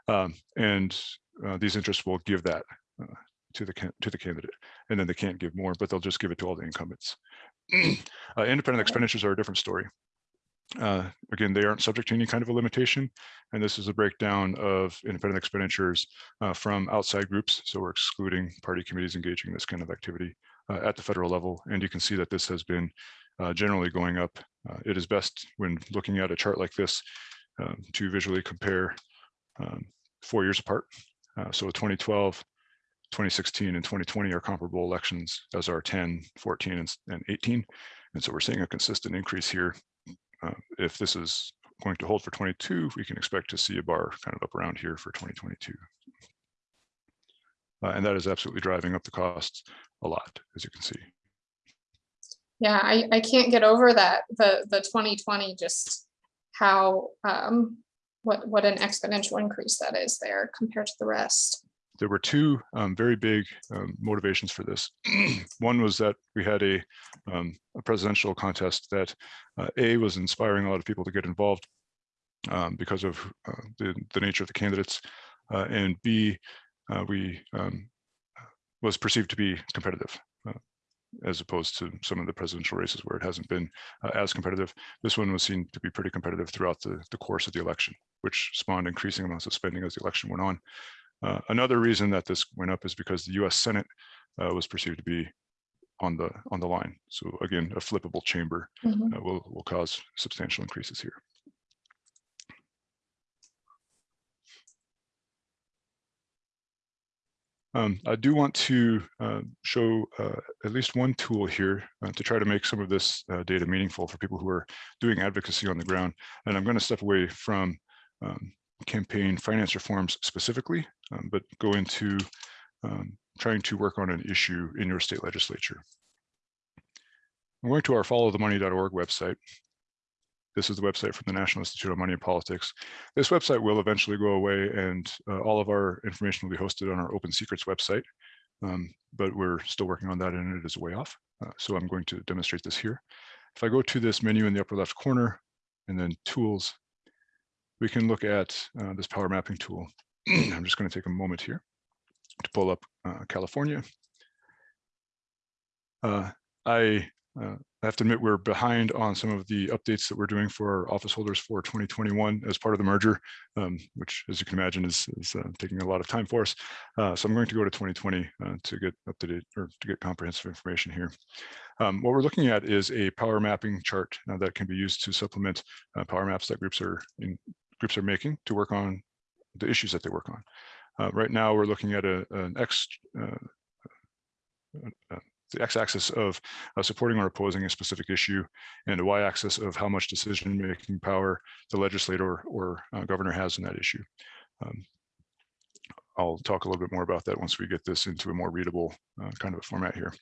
Um, and uh, these interests will give that uh, to the to the candidate. And then they can't give more, but they'll just give it to all the incumbents. *clears throat* Uh, independent expenditures are a different story. Uh, again, they aren't subject to any kind of a limitation. And this is a breakdown of independent expenditures uh, from outside groups. So we're excluding party committees engaging in this kind of activity uh, at the federal level. And you can see that this has been uh, generally going up. Uh, it is best when looking at a chart like this um, to visually compare um, four years apart. Uh, so 2012, 2016 and 2020 are comparable elections as are 10, 14 and, and 18. And so we're seeing a consistent increase here uh, if this is going to hold for 22, we can expect to see a bar kind of up around here for 2022. Uh, and that is absolutely driving up the costs a lot, as you can see. Yeah, I, I can't get over that, the, the 2020, just how, um, what, what an exponential increase that is there compared to the rest there were two um, very big um, motivations for this. *clears throat* One was that we had a, um, a presidential contest that uh, A was inspiring a lot of people to get involved um, because of uh, the, the nature of the candidates, uh, and B, uh, we um, was perceived to be competitive. Uh, as opposed to some of the presidential races where it hasn't been uh, as competitive. This one was seen to be pretty competitive throughout the, the course of the election, which spawned increasing amounts of spending as the election went on. Uh, another reason that this went up is because the US Senate uh, was perceived to be on the on the line. So again, a flippable chamber Mhm. uh, will, will cause substantial increases here. Um, I do want to uh, show uh, at least one tool here uh, to try to make some of this uh, data meaningful for people who are doing advocacy on the ground. And I'm going to step away from um, campaign finance reforms specifically, um, but go into um, trying to work on an issue in your state legislature. I'm going to our followthemoney.org website. This is the website from the National Institute on Money and Politics. This website will eventually go away and uh, all of our information will be hosted on our Open Secrets website, um, but we're still working on that and it is way off. Uh, so I'm going to demonstrate this here. If I go to this menu in the upper left corner and then tools, we can look at uh, this power mapping tool. *clears throat* I'm just going to take a moment here to pull up uh, California. Uh, I uh, I have to admit we're behind on some of the updates that we're doing for office holders for 2021 as part of the merger, um, which as you can imagine is, is uh, taking a lot of time for us. Uh, so I'm going to go to 2020 uh, to get up to date or to get comprehensive information here. Um, what we're looking at is a power mapping chart that can be used to supplement power maps that groups are in, groups are making to work on the issues that they work on. Uh, right now, we're looking at a, an X, the x-axis of uh, supporting or opposing a specific issue and a y-axis of how much decision-making power the legislator or uh, governor has in that issue. Um, I'll talk a little bit more about that once we get this into a more readable uh, kind of a format here.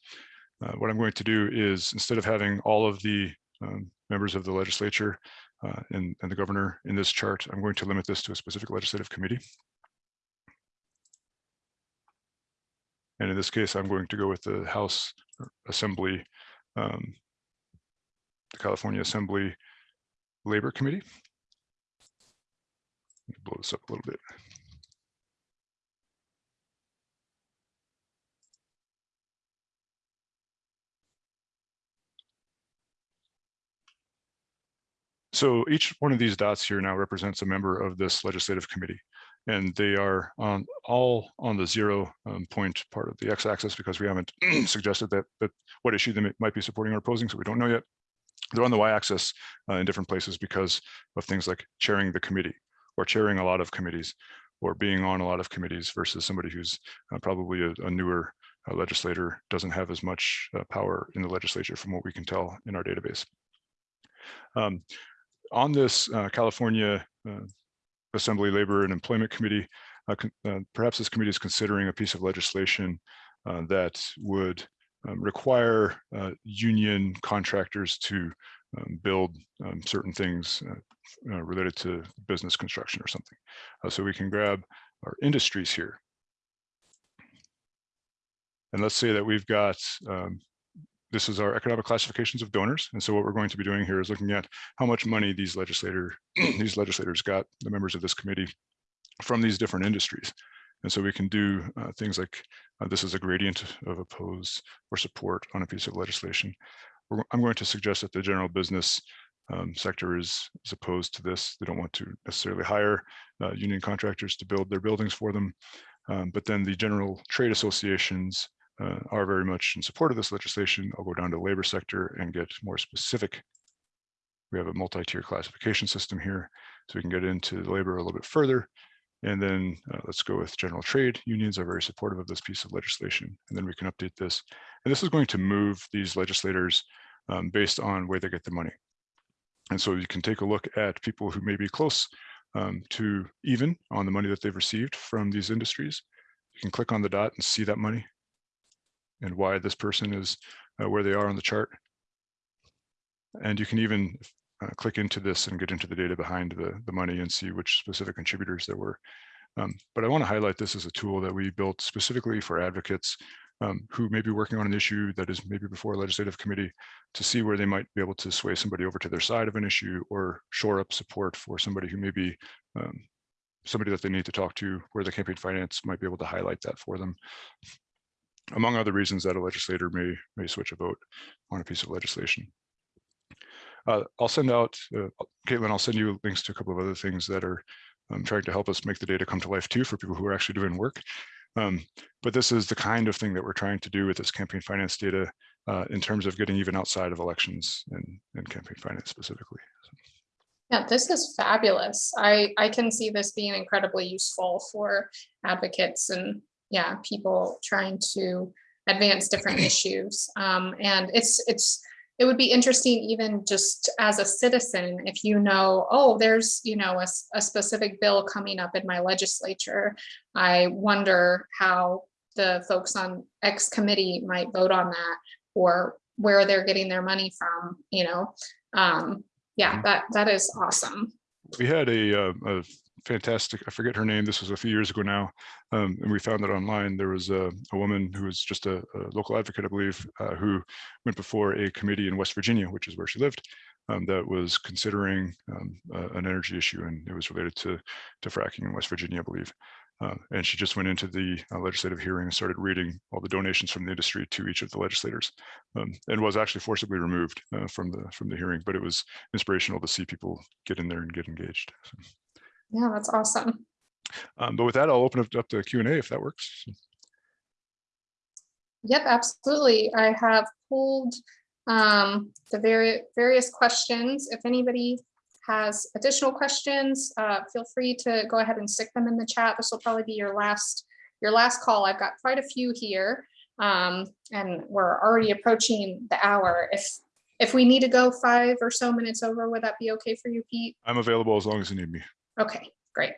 Uh, what I'm going to do is instead of having all of the um, members of the legislature uh, and, and the governor in this chart, I'm going to limit this to a specific legislative committee. And in this case, I'm going to go with the House Assembly, um, the California Assembly Labor Committee. Blow this up a little bit. So each one of these dots here now represents a member of this legislative committee and they are on all on the zero um, point part of the x-axis because we haven't *clears throat* suggested that, that what issue they might be supporting or opposing, so we don't know yet. They're on the y-axis uh, in different places because of things like chairing the committee or chairing a lot of committees or being on a lot of committees versus somebody who's uh, probably a, a newer uh, legislator doesn't have as much uh, power in the legislature from what we can tell in our database. Um, on this uh, California uh, Assembly Labor and Employment Committee. Uh, uh, perhaps this committee is considering a piece of legislation uh, that would um, require union contractors to um, build um, certain things related to business construction or something. so we can grab our industries here. And let's say that we've got um, this is our economic classifications of donors. And so what we're going to be doing here is looking at how much money these legislator *clears throat* these legislators got, the members of this committee, from these different industries. And so we can do uh, things like uh, this is a gradient of oppose or support on a piece of legislation. I'm going to suggest that the general business um, sector is, is opposed to this. They don't want to necessarily hire uh, union contractors to build their buildings for them. Um, but then the general trade associations uh, are very much in support of this legislation. I'll go down to the labor sector and get more specific. We have a multi-tier classification system here, so we can get into the labor a little bit further. And then uh, let's go with general trade. Unions are very supportive of this piece of legislation. And then we can update this. And this is going to move these legislators um, based on where they get the money. And so you can take a look at people who may be close um, to even on the money that they've received from these industries. You can click on the dot and see that money and why this person is uh, where they are on the chart. And you can even uh, click into this and get into the data behind the, the money and see which specific contributors there were. Um, but I want to highlight this as a tool that we built specifically for advocates um, who may be working on an issue that is maybe before a legislative committee to see where they might be able to sway somebody over to their side of an issue or shore up support for somebody who may be um, somebody that they need to talk to where the campaign finance might be able to highlight that for them. Among other reasons that a legislator may may switch a vote on a piece of legislation. Uh, I'll send out, uh, Caitlin, I'll send you links to a couple of other things that are um, trying to help us make the data come to life too for people who are actually doing work. Um, but this is the kind of thing that we're trying to do with this campaign finance data uh, in terms of getting even outside of elections and, and campaign finance specifically. Yeah, this is fabulous. I, I can see this being incredibly useful for advocates and yeah, people trying to advance different *clears throat* issues. Um, and it's it's it would be interesting even just as a citizen if you know oh there's you know a, a specific bill coming up in my legislature. I wonder how the folks on x committee might vote on that or where they're getting their money from you know? Um yeah that that is awesome. We had a, uh, a fantastic, I forget her name, this was a few years ago now, um, and we found that online. There was a, a woman who was just a, a local advocate, I believe, uh, who went before a committee in West Virginia, which is where she lived, um, that was considering um, uh, an energy issue, and it was related to, to fracking in West Virginia, I believe. Uh, and she just went into the uh, legislative hearing and started reading all the donations from the industry to each of the legislators, um, and was actually forcibly removed uh, from the from the hearing. But it was inspirational to see people get in there and get engaged. So. Yeah, that's awesome. Um, but with that, I'll open it up to Q and A if that works. Yep, absolutely. I have pulled um, the vari various questions. If anybody has additional questions, uh, feel free to go ahead and stick them in the chat. This will probably be your last your last call. I've got quite a few here, um, and we're already approaching the hour. If if we need to go five or so minutes over, would that be okay for you, Pete? I'm available as long as you need me. Okay, great.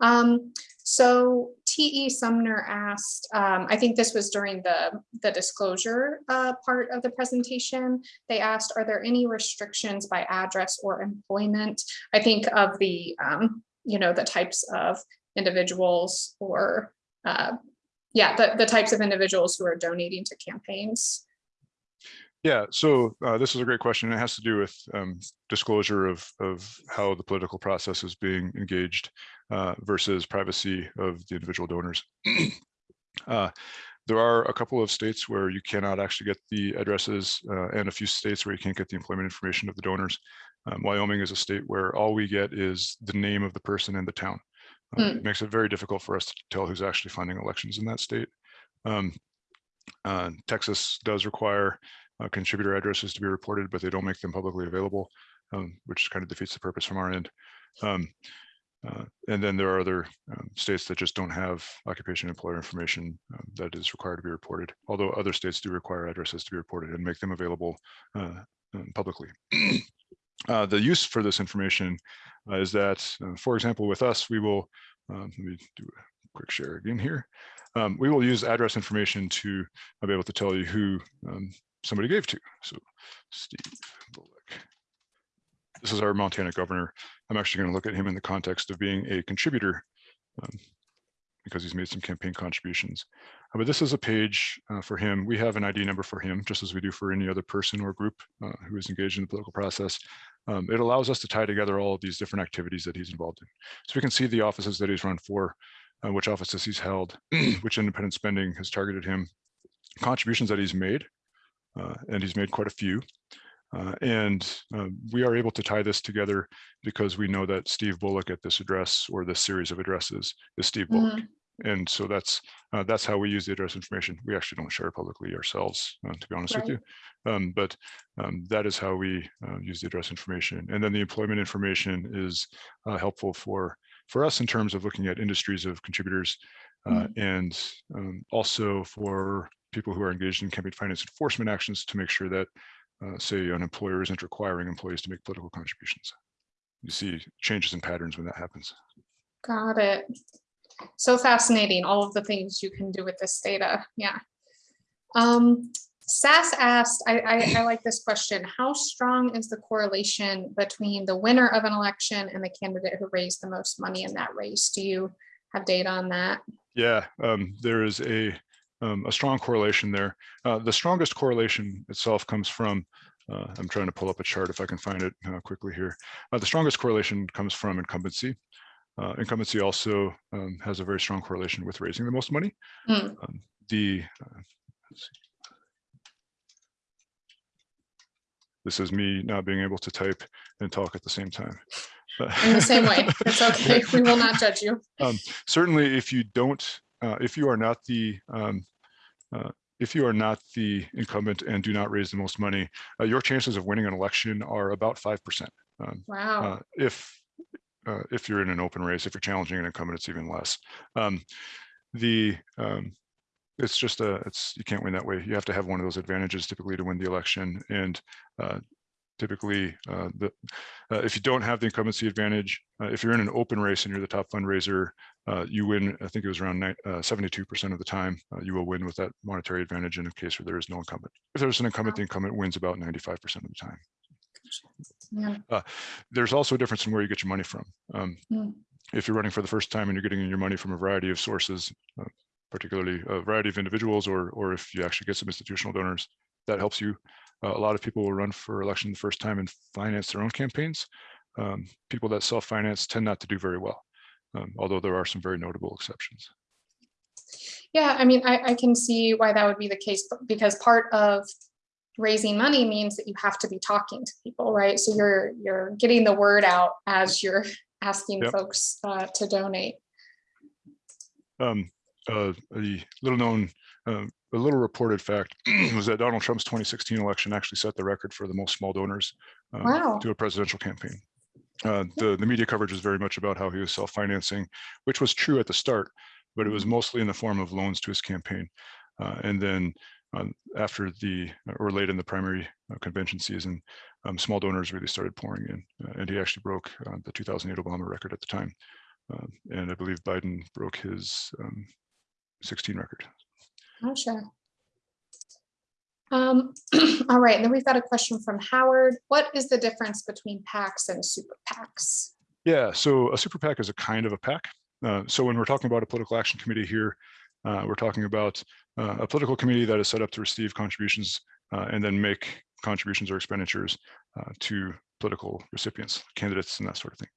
Um, so T.E. Sumner asked, um, I think this was during the, the disclosure uh, part of the presentation. They asked, are there any restrictions by address or employment? I think of the, um, you know, the types of individuals or, uh, yeah, the, the types of individuals who are donating to campaigns. Yeah, so uh, this is a great question. It has to do with um, disclosure of, of how the political process is being engaged uh, versus privacy of the individual donors. *clears throat* uh, there are a couple of states where you cannot actually get the addresses uh, and a few states where you can't get the employment information of the donors. Um, Wyoming is a state where all we get is the name of the person and the town. Mm. It makes it very difficult for us to tell who's actually funding elections in that state. Um, uh, Texas does require uh, contributor addresses to be reported, but they don't make them publicly available, um, which kind of defeats the purpose from our end. Um, uh, and then there are other um, states that just don't have occupation employer information um, that is required to be reported, although other states do require addresses to be reported and make them available uh, um, publicly. *clears throat* Uh, the use for this information uh, is that, uh, for example, with us, we will, um, let me do a quick share again here. Um, we will use address information to be able to tell you who um, somebody gave to. So Steve Bullock. This is our Montana governor. I'm actually going to look at him in the context of being a contributor um, because he's made some campaign contributions. Uh, but this is a page uh, for him. We have an ID number for him, just as we do for any other person or group uh, who is engaged in the political process. Um, it allows us to tie together all of these different activities that he's involved in. So we can see the offices that he's run for, uh, which offices he's held, *clears throat* which independent spending has targeted him, contributions that he's made, and he's made quite a few. Uh, and uh, we are able to tie this together because we know that Steve Bullock at this address or this series of addresses is Steve Bullock. Mm -hmm. And so that's uh, that's how we use the address information. We actually don't share publicly ourselves, uh, to be honest right. with you. Um, but um, that is how we uh, use the address information. And then the employment information is helpful for for us in terms of looking at industries of contributors mm -hmm. and um, also for people who are engaged in campaign finance enforcement actions to make sure that, uh, say, an employer isn't requiring employees to make political contributions. You see changes in patterns when that happens. Got it. So fascinating, all of the things you can do with this data. Yeah. Um, SAS asked, I, I, I, like this question, how strong is the correlation between the winner of an election and the candidate who raised the most money in that race? Do you have data on that? Yeah, um, there is a um, a strong correlation there. Uh, the strongest correlation itself comes from, uh, I'm trying to pull up a chart if I can find it uh, quickly here. Uh, the strongest correlation comes from incumbency. Uh, incumbency also um, has a very strong correlation with raising the most money. Mm. Um, the uh, let's see. This is me not being able to type and talk at the same time. In the same way, *laughs* it's okay. We will not judge you. certainly if you don't, uh, if you are not the, um, if you are not the incumbent and do not raise the most money, uh, your chances of winning an election are about 5%. Um, Wow. uh, if, uh, if you're in an open race, if you're challenging an incumbent, it's even less. Um, the, um, it's just a, it's, you can't win that way. You have to have one of those advantages typically to win the election. And uh, typically, uh, the, uh, if you don't have the incumbency advantage, uh, if you're in an open race and you're the top fundraiser, uh, you win, I think it was around uh, 72% of the time, uh, you will win with that monetary advantage in a case where there is no incumbent. If there's an incumbent, the incumbent wins about 95% of the time. Yeah. There's also a difference in where you get your money from. Um, Hmm. If you're running for the first time and you're getting your money from a variety of sources, uh, particularly a variety of individuals, or, or if you actually get some institutional donors, that helps you. Uh, a lot of people will run for election the first time and finance their own campaigns. Um, people that self-finance tend not to do very well, um, although there are some very notable exceptions. Yeah, I mean, I, I can see why that would be the case, because part of raising money means that you have to be talking to people, right? So you're, you're getting the word out as you're *laughs* asking Yep. folks uh, to donate. Um, uh, a little known, uh, a little reported fact *clears throat* was that Donald Trump's 2016 election actually set the record for the most small donors um, Wow. to a presidential campaign. Uh, the, the media coverage was very much about how he was self-financing, which was true at the start, but it was mostly in the form of loans to his campaign. Uh, and then um, after the, or late in the primary uh, convention season, um, small donors really started pouring in. Uh, and he actually broke uh, the 2008 Obama record at the time. Um, and I believe Biden broke his um, 16 record. Oh, sure. Um, *clears throat* all right, and then we've got a question from Howard. What is the difference between PACs and super PACs? Yeah, so a super PAC is a kind of a PAC. Uh, so when we're talking about a political action committee here, uh, we're talking about uh, a political committee that is set up to receive contributions uh, and then make contributions or expenditures uh, to political recipients, candidates, and that sort of thing.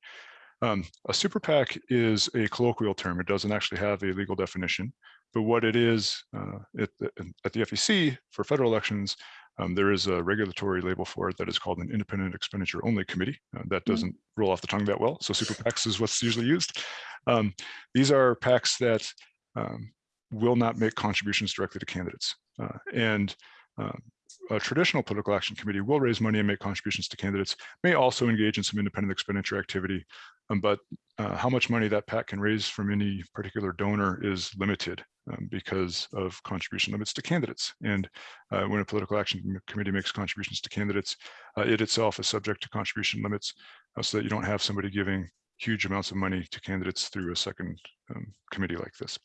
Um, a super PAC is a colloquial term. It doesn't actually have a legal definition, but what it is uh, at, the, at the FEC for federal elections, um, there is a regulatory label for it that is called an independent expenditure only committee. Uh, that Mm. doesn't roll off the tongue that well. So super *laughs* PACs is what's usually used. Um, these are PACs that um, will not make contributions directly to candidates. Uh, and um, a traditional political action committee will raise money and make contributions to candidates, may also engage in some independent expenditure activity, um, but uh, how much money that PAC can raise from any particular donor is limited um, because of contribution limits to candidates. And uh, when a political action committee makes contributions to candidates, uh, it itself is subject to contribution limits uh, so that you don't have somebody giving huge amounts of money to candidates through a second um, committee like this.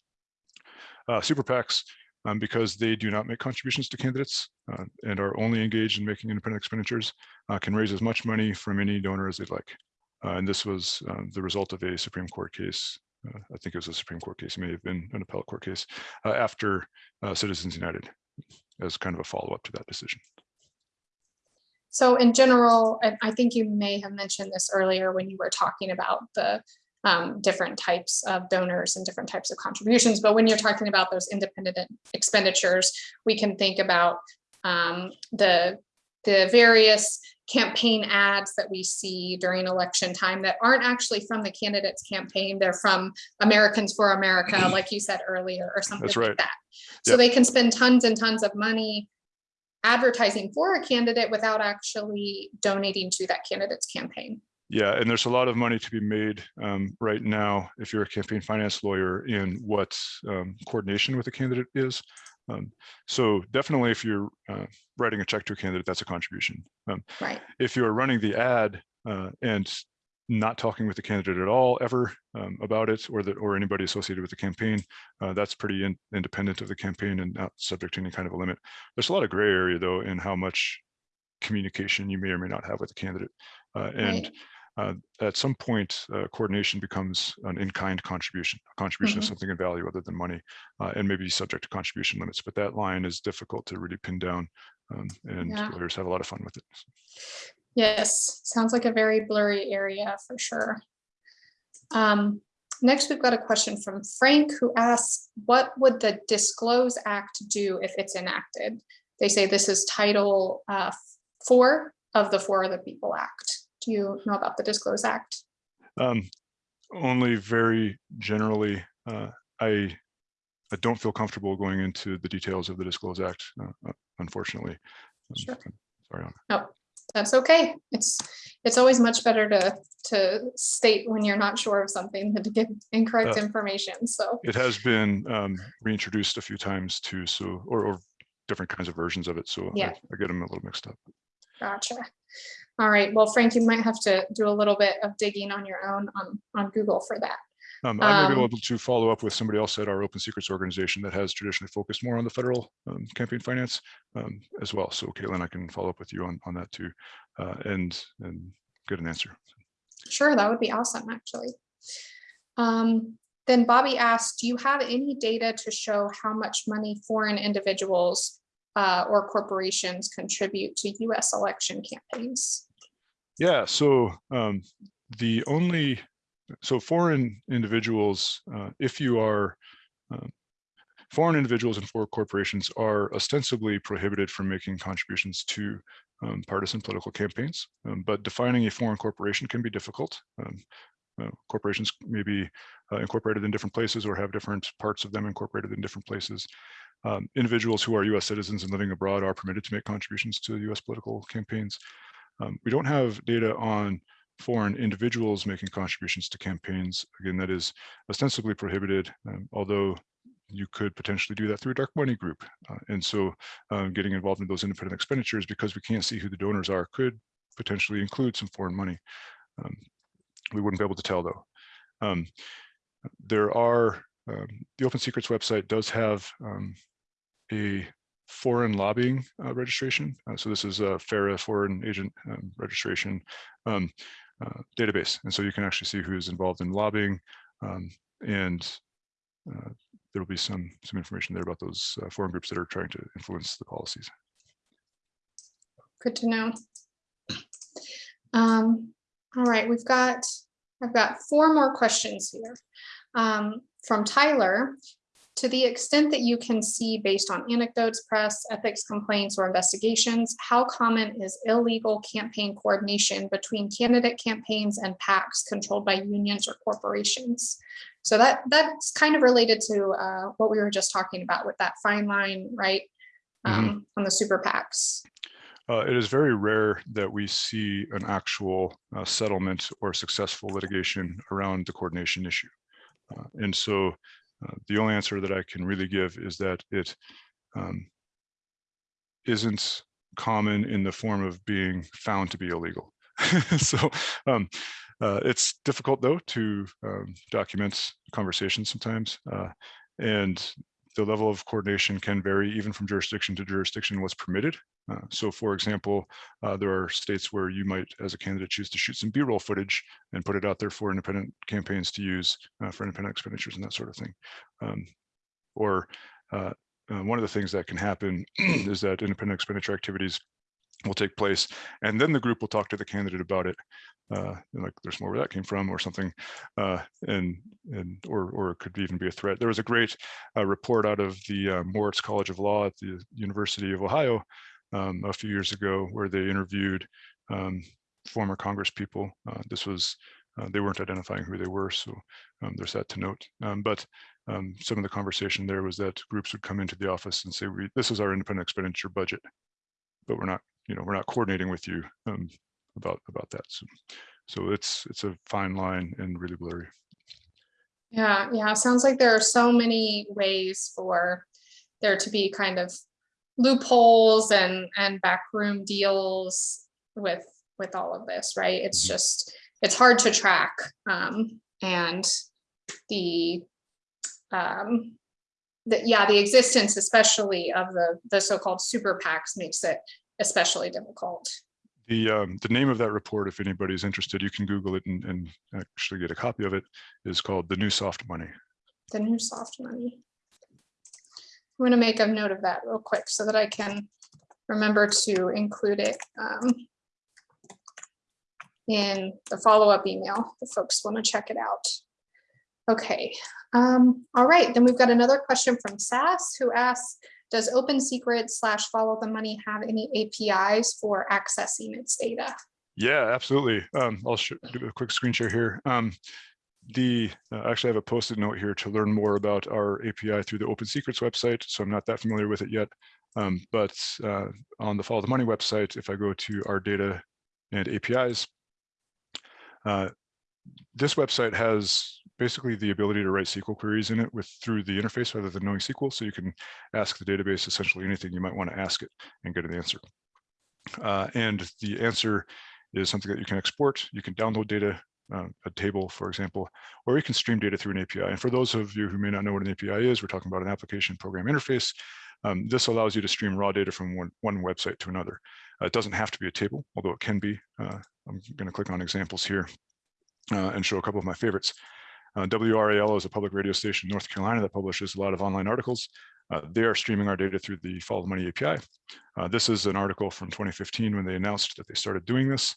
Uh, super PACs, um, because they do not make contributions to candidates uh, and are only engaged in making independent expenditures, uh, can raise as much money from any donor as they'd like. And this was um, the result of a Supreme Court case. Uh, I think it was a Supreme Court case, it may have been an appellate court case uh, after uh, Citizens United as kind of a follow-up to that decision. So in general, and I think you may have mentioned this earlier when you were talking about the um, different types of donors and different types of contributions, but when you're talking about those independent expenditures, we can think about um, the, the various campaign ads that we see during election time that aren't actually from the candidate's campaign, they're from Americans for America, *clears throat* like you said earlier, or something That's like right. that. So Yep. they can spend tons and tons of money advertising for a candidate without actually donating to that candidate's campaign. Yeah, and there's a lot of money to be made um, right now if you're a campaign finance lawyer in what um, coordination with a candidate is. Um, so definitely if you're uh, writing a check to a candidate, that's a contribution. Um, Right. if you're running the ad uh, and not talking with the candidate at all ever um, about it or that or anybody associated with the campaign, uh, that's pretty in, independent of the campaign and not subject to any kind of a limit. There's a lot of gray area though in how much communication you may or may not have with the candidate. Uh, and Right. Uh, at some point, uh, coordination becomes an in-kind contribution, a contribution of Mhm. something of value other than money, uh, and maybe subject to contribution limits. But that line is difficult to really pin down, um, and Yeah. lawyers have a lot of fun with it. Yes, sounds like a very blurry area for sure. Um, Next, we've got a question from Frank who asks, what would the Disclose Act do if it's enacted? They say this is Title uh, Four of the For the People Act. Do you know about the Disclose Act? Um, only very generally, uh, I, I don't feel comfortable going into the details of the Disclose Act, uh, uh, unfortunately. Um, Sure. I'm Sorry on No, that's okay. It's, it's always much better to, to state when you're not sure of something than to give incorrect Uh, information. So, It has been um, reintroduced a few times too, so, or, or different kinds of versions of it, so I I get them a little mixed up. Gotcha. All right, well, Frank, you might have to do a little bit of digging on your own on, on Google for that. Um, I may be Um, able to follow up with somebody else at our Open Secrets organization that has traditionally focused more on the federal um, campaign finance um, as well. So Caitlin, I can follow up with you on, on that too, uh, and, and get an answer. Sure, that would be awesome, actually. Um, then Bobby asked, do you have any data to show how much money foreign individuals uh, or corporations contribute to US election campaigns? Yeah, so um, the only, so foreign individuals, uh, if you are, um, foreign individuals and foreign corporations are ostensibly prohibited from making contributions to um, partisan political campaigns, um, but defining a foreign corporation can be difficult. Um, uh, corporations may be uh, incorporated in different places or have different parts of them incorporated in different places. Um, individuals who are US citizens and living abroad are permitted to make contributions to US political campaigns. Um, we don't have data on foreign individuals making contributions to campaigns. Again, that is ostensibly prohibited, um, although you could potentially do that through a dark money group. Uh, and so uh, getting involved in those independent expenditures because we can't see who the donors are could potentially include some foreign money. Um, we wouldn't be able to tell though. Um, there are, um, the Open Secrets website does have um, a foreign lobbying uh, registration. Uh, so this is a FARA foreign agent um, registration um, uh, database. And so you can actually see who is involved in lobbying um, and uh, there will be some some information there about those uh, foreign groups that are trying to influence the policies. Good to know. Um, all right, we've got, I've got four more questions here. Um, from Tyler, to the extent that you can see based on anecdotes, press, ethics complaints, or investigations, how common is illegal campaign coordination between candidate campaigns and PACs controlled by unions or corporations? So that that's kind of related to uh, what we were just talking about with that fine line, right? Um, On the super PACs. Uh, it is very rare that we see an actual uh, settlement or successful litigation around the coordination issue. Uh, and so uh, the only answer that I can really give is that it um, isn't common in the form of being found to be illegal. *laughs* so um, uh, it's difficult though to um, document conversations sometimes. Uh, and the level of coordination can vary even from jurisdiction to jurisdiction what's permitted. Uh, so for example, uh, there are states where you might, as a candidate, choose to shoot some B-roll footage and put it out there for independent campaigns to use uh, for independent expenditures and that sort of thing. Um, or uh, uh, one of the things that can happen *clears throat* is that independent expenditure activities will take place and then the group will talk to the candidate about it uh like there's more where that came from or something uh and and or or it could even be a threat there was a great uh, report out of the uh, moritz college of law at the university of ohio um, a few years ago where they interviewed um, former congress people. Uh, this was uh, they weren't identifying who they were so um, there's that to note. Um, but um, some of the conversation there was that groups would come into the office and say we this is our independent expenditure budget but we're not you know we're not coordinating with you um, about about that. So so it's it's a fine line and really blurry. Yeah, yeah, sounds like there are so many ways for there to be kind of loopholes and and backroom deals with with all of this, right? It's Mhm. just, it's hard to track. Um, and the um, the, yeah, the existence especially of the the so-called super PACs makes it especially difficult. the um, the name of that report if anybody's interested you can google it and, and actually get a copy of it is called the new soft money the new soft money. I'm gonna make a note of that real quick so that I can remember to include it um, in the follow-up email if folks want to check it out. Okay, um, all right, then we've got another question from SAS who asks, does Open Secret slash Follow the Money have any APIs for accessing its data? Yeah, absolutely. Um, I'll do a quick screen share here. Um, the uh, actually I have a post-it note here to learn more about our API through the Open Secrets website. So I'm not that familiar with it yet. Um, but uh, on the Follow the Money website, if I go to our data and APIs, uh, this website has basically the ability to write SQL queries in it with through the interface rather than knowing SQL. So you can ask the database essentially anything you might want to ask it and get an answer. Uh, and the answer is something that you can export. You can download data, uh, a table, for example, or you can stream data through an API. And for those of you who may not know what an API is, we're talking about an application program interface. Um, this allows you to stream raw data from one, one website to another. Uh, it doesn't have to be a table, although it can be. Uh, I'm going to click on examples here uh, and show a couple of my favorites. Uh, WRAL is a public radio station in North Carolina that publishes a lot of online articles. Uh, they are streaming our data through the Follow the Money API. Uh, this is an article from 2015 when they announced that they started doing this.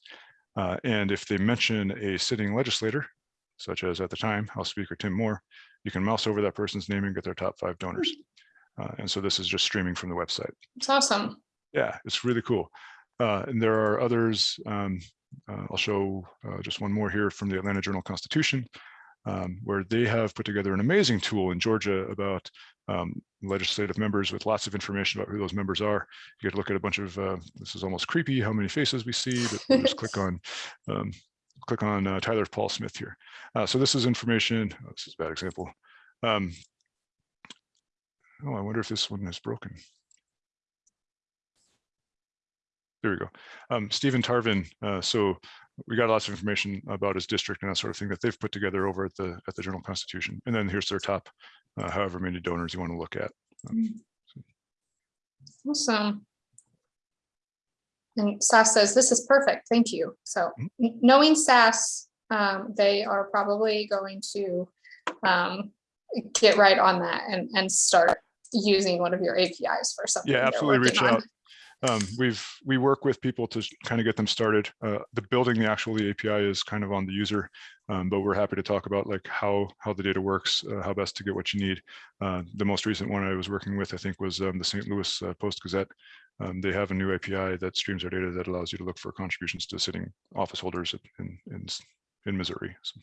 Uh, and if they mention a sitting legislator, such as at the time, House Speaker Tim Moore, you can mouse over that person's name and get their top five donors. Uh, and so this is just streaming from the website. It's awesome. Yeah, it's really cool. Uh, and there are others. Um, uh, I'll show uh, just one more here from the Atlanta Journal Constitution, um, where they have put together an amazing tool in Georgia about um, legislative members with lots of information about who those members are. You get to look at a bunch of, uh, this is almost creepy how many faces we see, but we'll just click on *laughs* um, click on uh, Tyler Paul Smith here. Uh, so this is information, oh, this is a bad example. Um, oh, I wonder if this one is broken. There we go. Um, Stephen Tarvin. Uh, so we got lots of information about his district and that sort of thing that they've put together over at the at the Journal Constitution. And then here's their top, uh, however many donors you want to look at. Um, Awesome. And SAS says, this is perfect, thank you. So Mhm. knowing SAS, um, they are probably going to um, get right on that and, and start using one of your APIs for something. Yeah, absolutely reach on. out. Um, we've we work with people to kind of get them started. Uh, the building the actual API is kind of on the user, um, but we're happy to talk about like how how the data works, uh, how best to get what you need. Uh, the most recent one I was working with, I think, was um, the St. Louis uh, Post Gazette. Um, they have a new API that streams their data that allows you to look for contributions to sitting office holders in in, in Missouri. So.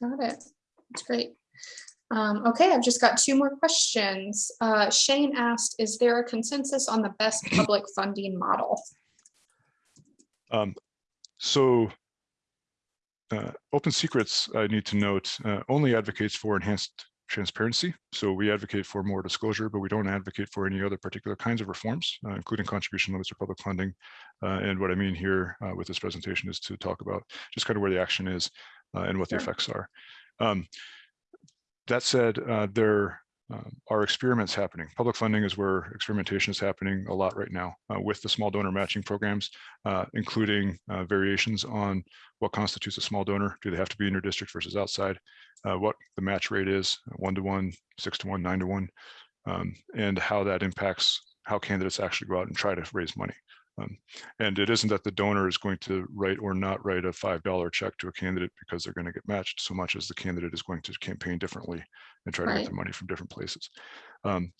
Got it. That's great. Um, okay, I've just got two more questions. Uh, Shane asked, is there a consensus on the best *clears throat* public funding model? Um, so uh, Open Secrets, I need to note, uh, only advocates for enhanced transparency. So we advocate for more disclosure, but we don't advocate for any other particular kinds of reforms, uh, including contribution limits or public funding. Uh, and what I mean here uh, with this presentation is to talk about just kind of where the action is uh, and what the effects are. Um, that said, uh, there uh, are experiments happening. Public funding is where experimentation is happening a lot right now uh, with the small donor matching programs, uh, including uh, variations on what constitutes a small donor. Do they have to be in your district versus outside? What the match rate is, one to one, six to one, nine to one, um, and how that impacts how candidates actually go out and try to raise money. Um, and it isn't that the donor is going to write or not write a $5 check to a candidate because they're going to get matched so much as the candidate is going to campaign differently and try to Right. get the money from different places. Um,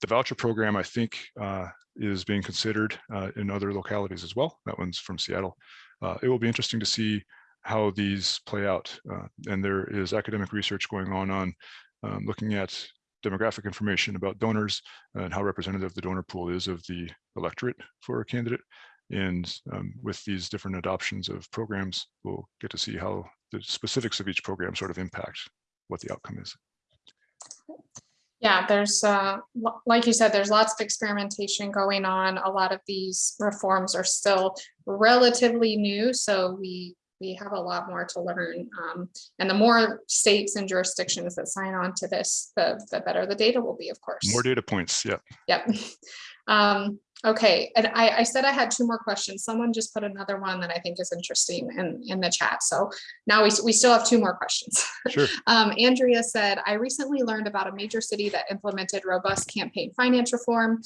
the voucher program, I think, uh, is being considered uh, in other localities as well. That one's from Seattle. Uh, it will be interesting to see how these play out. Uh, and there is academic research going on on um, looking at demographic information about donors and how representative the donor pool is of the electorate for a candidate. And um, with these different adoptions of programs, we'll get to see how the specifics of each program sort of impact what the outcome is. Yeah, there's, uh, like you said, there's lots of experimentation going on. A lot of these reforms are still relatively new, so we, we have a lot more to learn. Um, And the more states and jurisdictions that sign on to this, the, the better the data will be, of course. More data points, yeah. Yep. *laughs* Um, okay, and I, I said I had two more questions. Someone just put another one that I think is interesting in, in the chat. So now we, we still have two more questions. *laughs* Sure. Um, Andrea said, I recently learned about a major city that implemented robust campaign finance reform.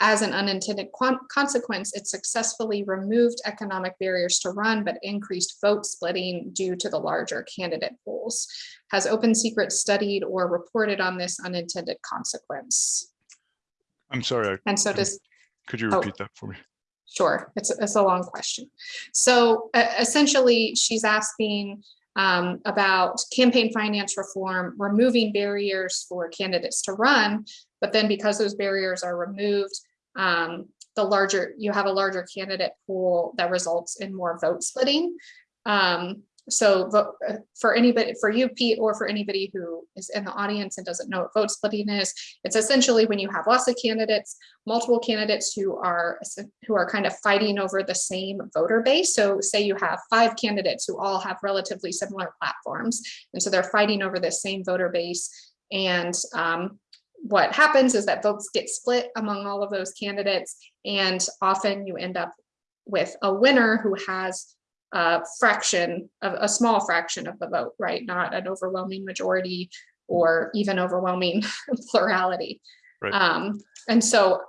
As an unintended consequence, it successfully removed economic barriers to run, but increased vote splitting due to the larger candidate pools. Has Open Secret studied or reported on this unintended consequence? I'm sorry, I- And so does, could you Oh. repeat that for me? Sure, it's, it's a long question. So uh, essentially, she's asking um, about campaign finance reform, removing barriers for candidates to run. But then because those barriers are removed, um, the larger, you have a larger candidate pool that results in more vote splitting. Um, so uh, for anybody, for you, Pete, or for anybody who is in the audience and doesn't know what vote splitting is, it's essentially when you have lots of candidates multiple candidates who are who are kind of fighting over the same voter base. So say you have five candidates who all have relatively similar platforms, and so they're fighting over the same voter base. And um, what happens is that votes get split among all of those candidates, and often you end up with a winner who has a fraction of a small fraction of the vote, right? Not an overwhelming majority or even overwhelming *laughs* plurality. Right. Um, and so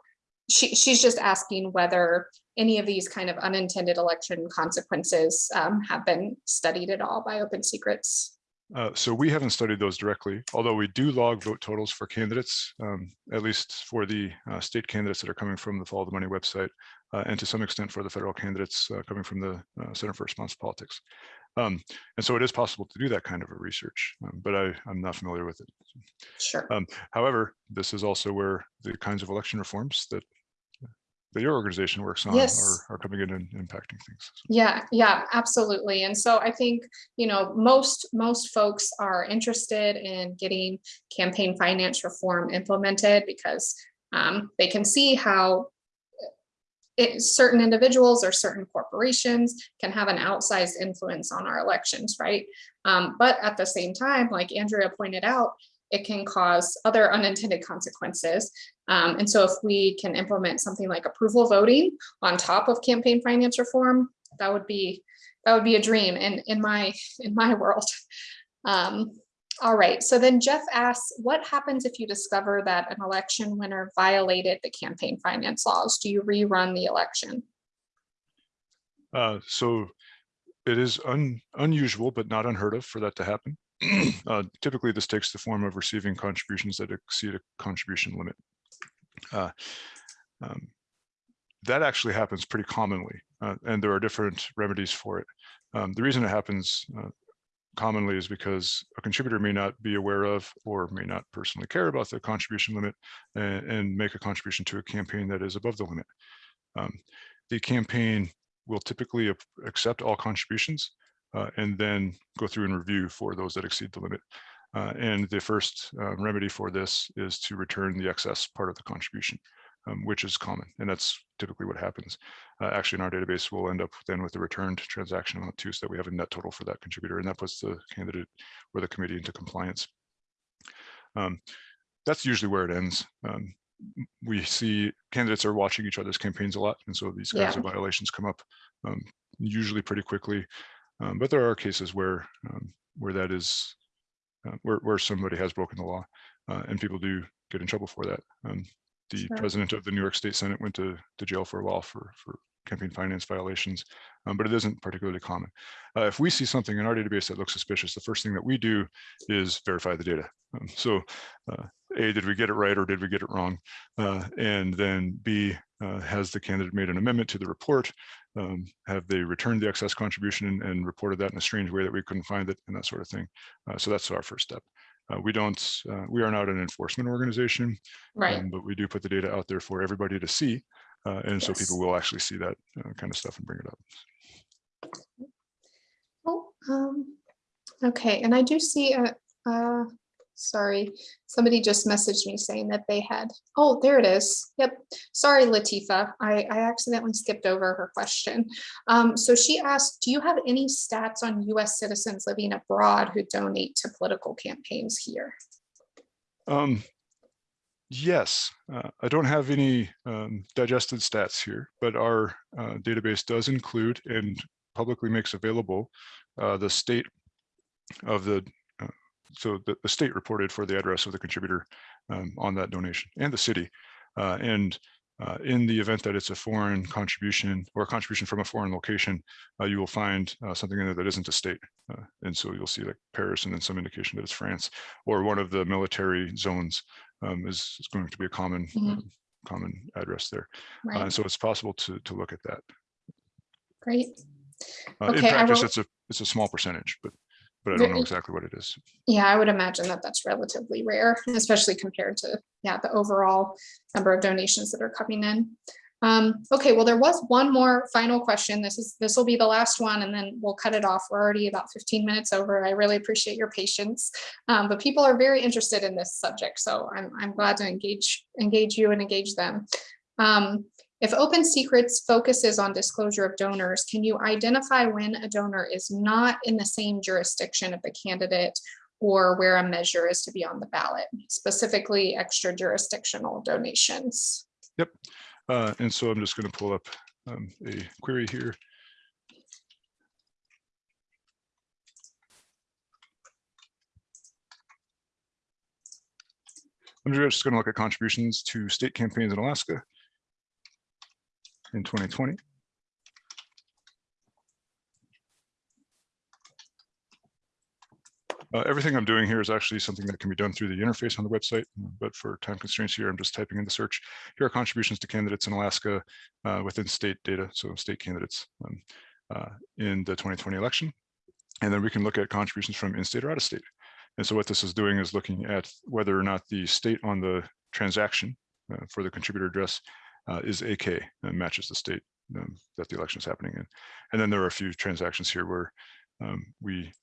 she, she's just asking whether any of these kind of unintended election consequences um, have been studied at all by Open Secrets. Uh, so we haven't studied those directly, although we do log vote totals for candidates, um, at least for the uh, state candidates that are coming from the Follow the Money website, uh, and to some extent for the federal candidates uh, coming from the uh, Center for Responsive Politics. Um, and so it is possible to do that kind of a research, um, but I, I'm not familiar with it. Sure. Um, however, this is also where the kinds of election reforms that that your organization works on Yes. are, are coming in and impacting things. Yeah, yeah, absolutely. And so I think, you know, most most folks are interested in getting campaign finance reform implemented because um, they can see how it, certain individuals or certain corporations can have an outsized influence on our elections, right? Um, but at the same time, like Andrea pointed out, it can cause other unintended consequences. Um, and so if we can implement something like approval voting on top of campaign finance reform, that would be that would be a dream in, in my in my world. Um, all right, so then Jeff asks, what happens if you discover that an election winner violated the campaign finance laws? Do you rerun the election? Uh, so it is un, unusual, but not unheard of for that to happen. *clears throat* uh, typically, this takes the form of receiving contributions that exceed a contribution limit. Uh, um, that actually happens pretty commonly, uh, and there are different remedies for it. Um, the reason it happens uh, commonly is because a contributor may not be aware of or may not personally care about the contribution limit and, and make a contribution to a campaign that is above the limit. Um, the campaign will typically accept all contributions uh, and then go through and review for those that exceed the limit. Uh, and the first uh, remedy for this is to return the excess part of the contribution, um, which is common. And that's typically what happens. Uh, actually, in our database, we'll end up then with the returned transaction amount too, so that we have a net total for that contributor, and that puts the candidate or the committee into compliance. Um, that's usually where it ends. Um, we see candidates are watching each other's campaigns a lot, and so these kinds Yeah. of violations come up um, usually pretty quickly. Um, but there are cases where um, where that is uh, where where somebody has broken the law, uh, and people do get in trouble for that. Um, the Sure. president of the New York State Senate went to to jail for a while for for campaign finance violations, um, but it isn't particularly common. Uh, if we see something in our database that looks suspicious, the first thing that we do is verify the data. Um, so, uh, A, did we get it right or did we get it wrong? Uh, and then B, uh, has the candidate made an amendment to the report? Um, have they returned the excess contribution and, and, reported that in a strange way that we couldn't find it and that sort of thing? Uh, so that's our first step. Uh, we don't, uh, we are not an enforcement organization, Right. um, but we do put the data out there for everybody to see. Uh, and so people will actually see that kind of stuff and bring it up. Oh, um, okay, and I do see a, uh, sorry, somebody just messaged me saying that they had, oh, there it is. Yep. Sorry, Latifa, I, I accidentally skipped over her question. Um, so she asked, do you have any stats on US citizens living abroad who donate to political campaigns here? Um, yes, uh, I don't have any um, digested stats here, but our uh, database does include and publicly makes available uh, the state of the, uh, so the, the state reported for the address of the contributor um, on that donation and the city. Uh, and uh, in the event that it's a foreign contribution or a contribution from a foreign location, you will find something in there that isn't a state. And so you'll see like Paris and then some indication that it's France or one of the military zones um, is, is going to be a common Mhm. uh, common address there. Uh, Right, and so it's possible to to look at that. great. Uh, in Okay, I practice, it's a it's a small percentage, but but I don't know exactly what it is. Yeah, I would imagine that that's relatively rare, especially compared to, yeah, the overall number of donations that are coming in. Um, okay, well, there was one more final question. This is, this will be the last one and then we'll cut it off. We're already about fifteen minutes over. I really appreciate your patience. Um, but people are very interested in this subject, so I'm, I'm glad to engage, engage you and engage them. Um, if Open Secrets focuses on disclosure of donors, can you identify when a donor is not in the same jurisdiction of the candidate or where a measure is to be on the ballot, specifically extra jurisdictional donations? Uh, and so I'm just going to pull up um, a query here. I'm just going to look at contributions to state campaigns in Alaska in 2020. Uh, everything I'm doing here is actually something that can be done through the interface on the website, but for time constraints here, I'm just typing in the search. Here are contributions to candidates in Alaska uh, within state data, so state candidates um, uh, in the 2020 election. And then we can look at contributions from in-state or out-of-state. And so what this is doing is looking at whether or not the state on the transaction uh, for the contributor address uh, is AK and matches the state um, that the election is happening in. And then there are a few transactions here where um, we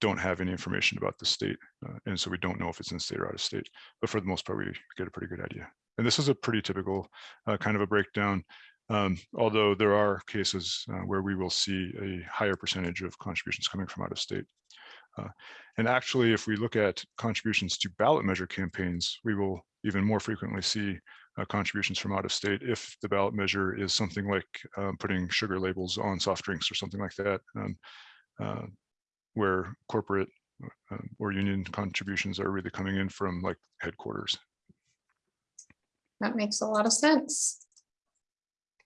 don't have any information about the state. uh, and so we don't know if it's in state or out of state, but for the most part, we get a pretty good idea. And this is a pretty typical uh, kind of a breakdown. Um, although there are cases uh, where we will see a higher percentage of contributions coming from out of state. Uh, and actually, if we look at contributions to ballot measure campaigns, we will even more frequently see uh, contributions from out of state if the ballot measure is something like um, putting sugar labels on soft drinks or something like that. Um, uh, where corporate uh, or union contributions are really coming in from like headquarters. That makes a lot of sense.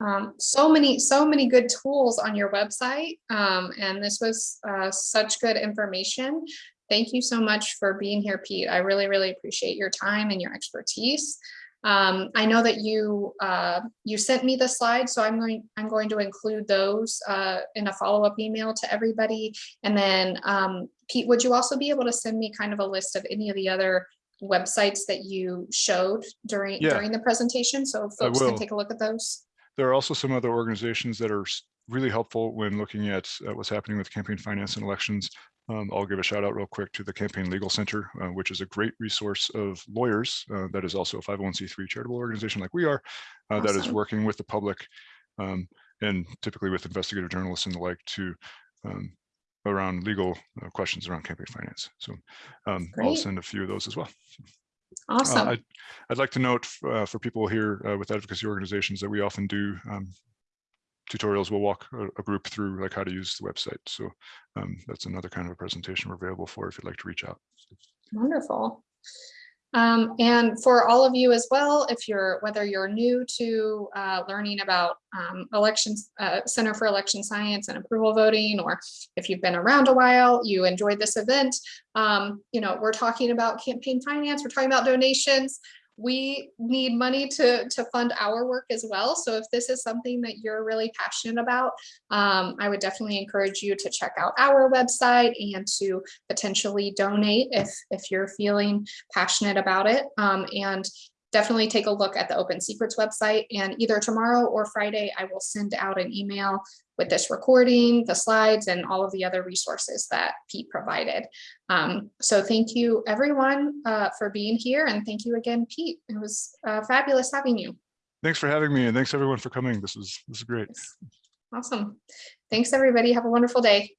Um, so many, so many good tools on your website. Um, and this was uh, such good information. Thank you so much for being here, Pete. I really, really appreciate your time and your expertise. Um, I know that you uh, you sent me the slides, so I'm going I'm going to include those uh, in a follow-up email to everybody. And then um, Pete, would you also be able to send me kind of a list of any of the other websites that you showed during Yeah. during the presentation, so folks can take a look at those? There are also some other organizations that are really helpful when looking at uh, what's happening with campaign finance and elections. Um, I'll give a shout out real quick to the Campaign Legal Center, uh, which is a great resource of lawyers. uh, that is also a 501c3 charitable organization like we are, uh, that is working with the public um, and typically with investigative journalists and the like to um, around legal uh, questions around campaign finance. So um, I'll send a few of those as well. Uh, Awesome. I'd, I'd like to note uh, for people here uh, with advocacy organizations that we often do um, tutorials. We'll walk a, a group through like how to use the website. So um, that's another kind of a presentation we're available for if you'd like to reach out. Wonderful. Um, and for all of you as well, if you're, whether you're new to uh, learning about um, elections, uh, Center for Election Science and approval voting, or if you've been around a while, you enjoyed this event, um, you know, we're talking about campaign finance, we're talking about donations. We need money to, to fund our work as well. So if this is something that you're really passionate about, um, I would definitely encourage you to check out our website and to potentially donate if, if you're feeling passionate about it. Um, and definitely take a look at the Open Secrets website and either tomorrow or Friday, I will send out an email with this recording, the slides, and all of the other resources that Pete provided. Um, so thank you everyone uh, for being here and thank you again, Pete. It was uh, fabulous having you. Thanks for having me and thanks everyone for coming. This was, this is great. Awesome. Thanks, everybody. Have a wonderful day.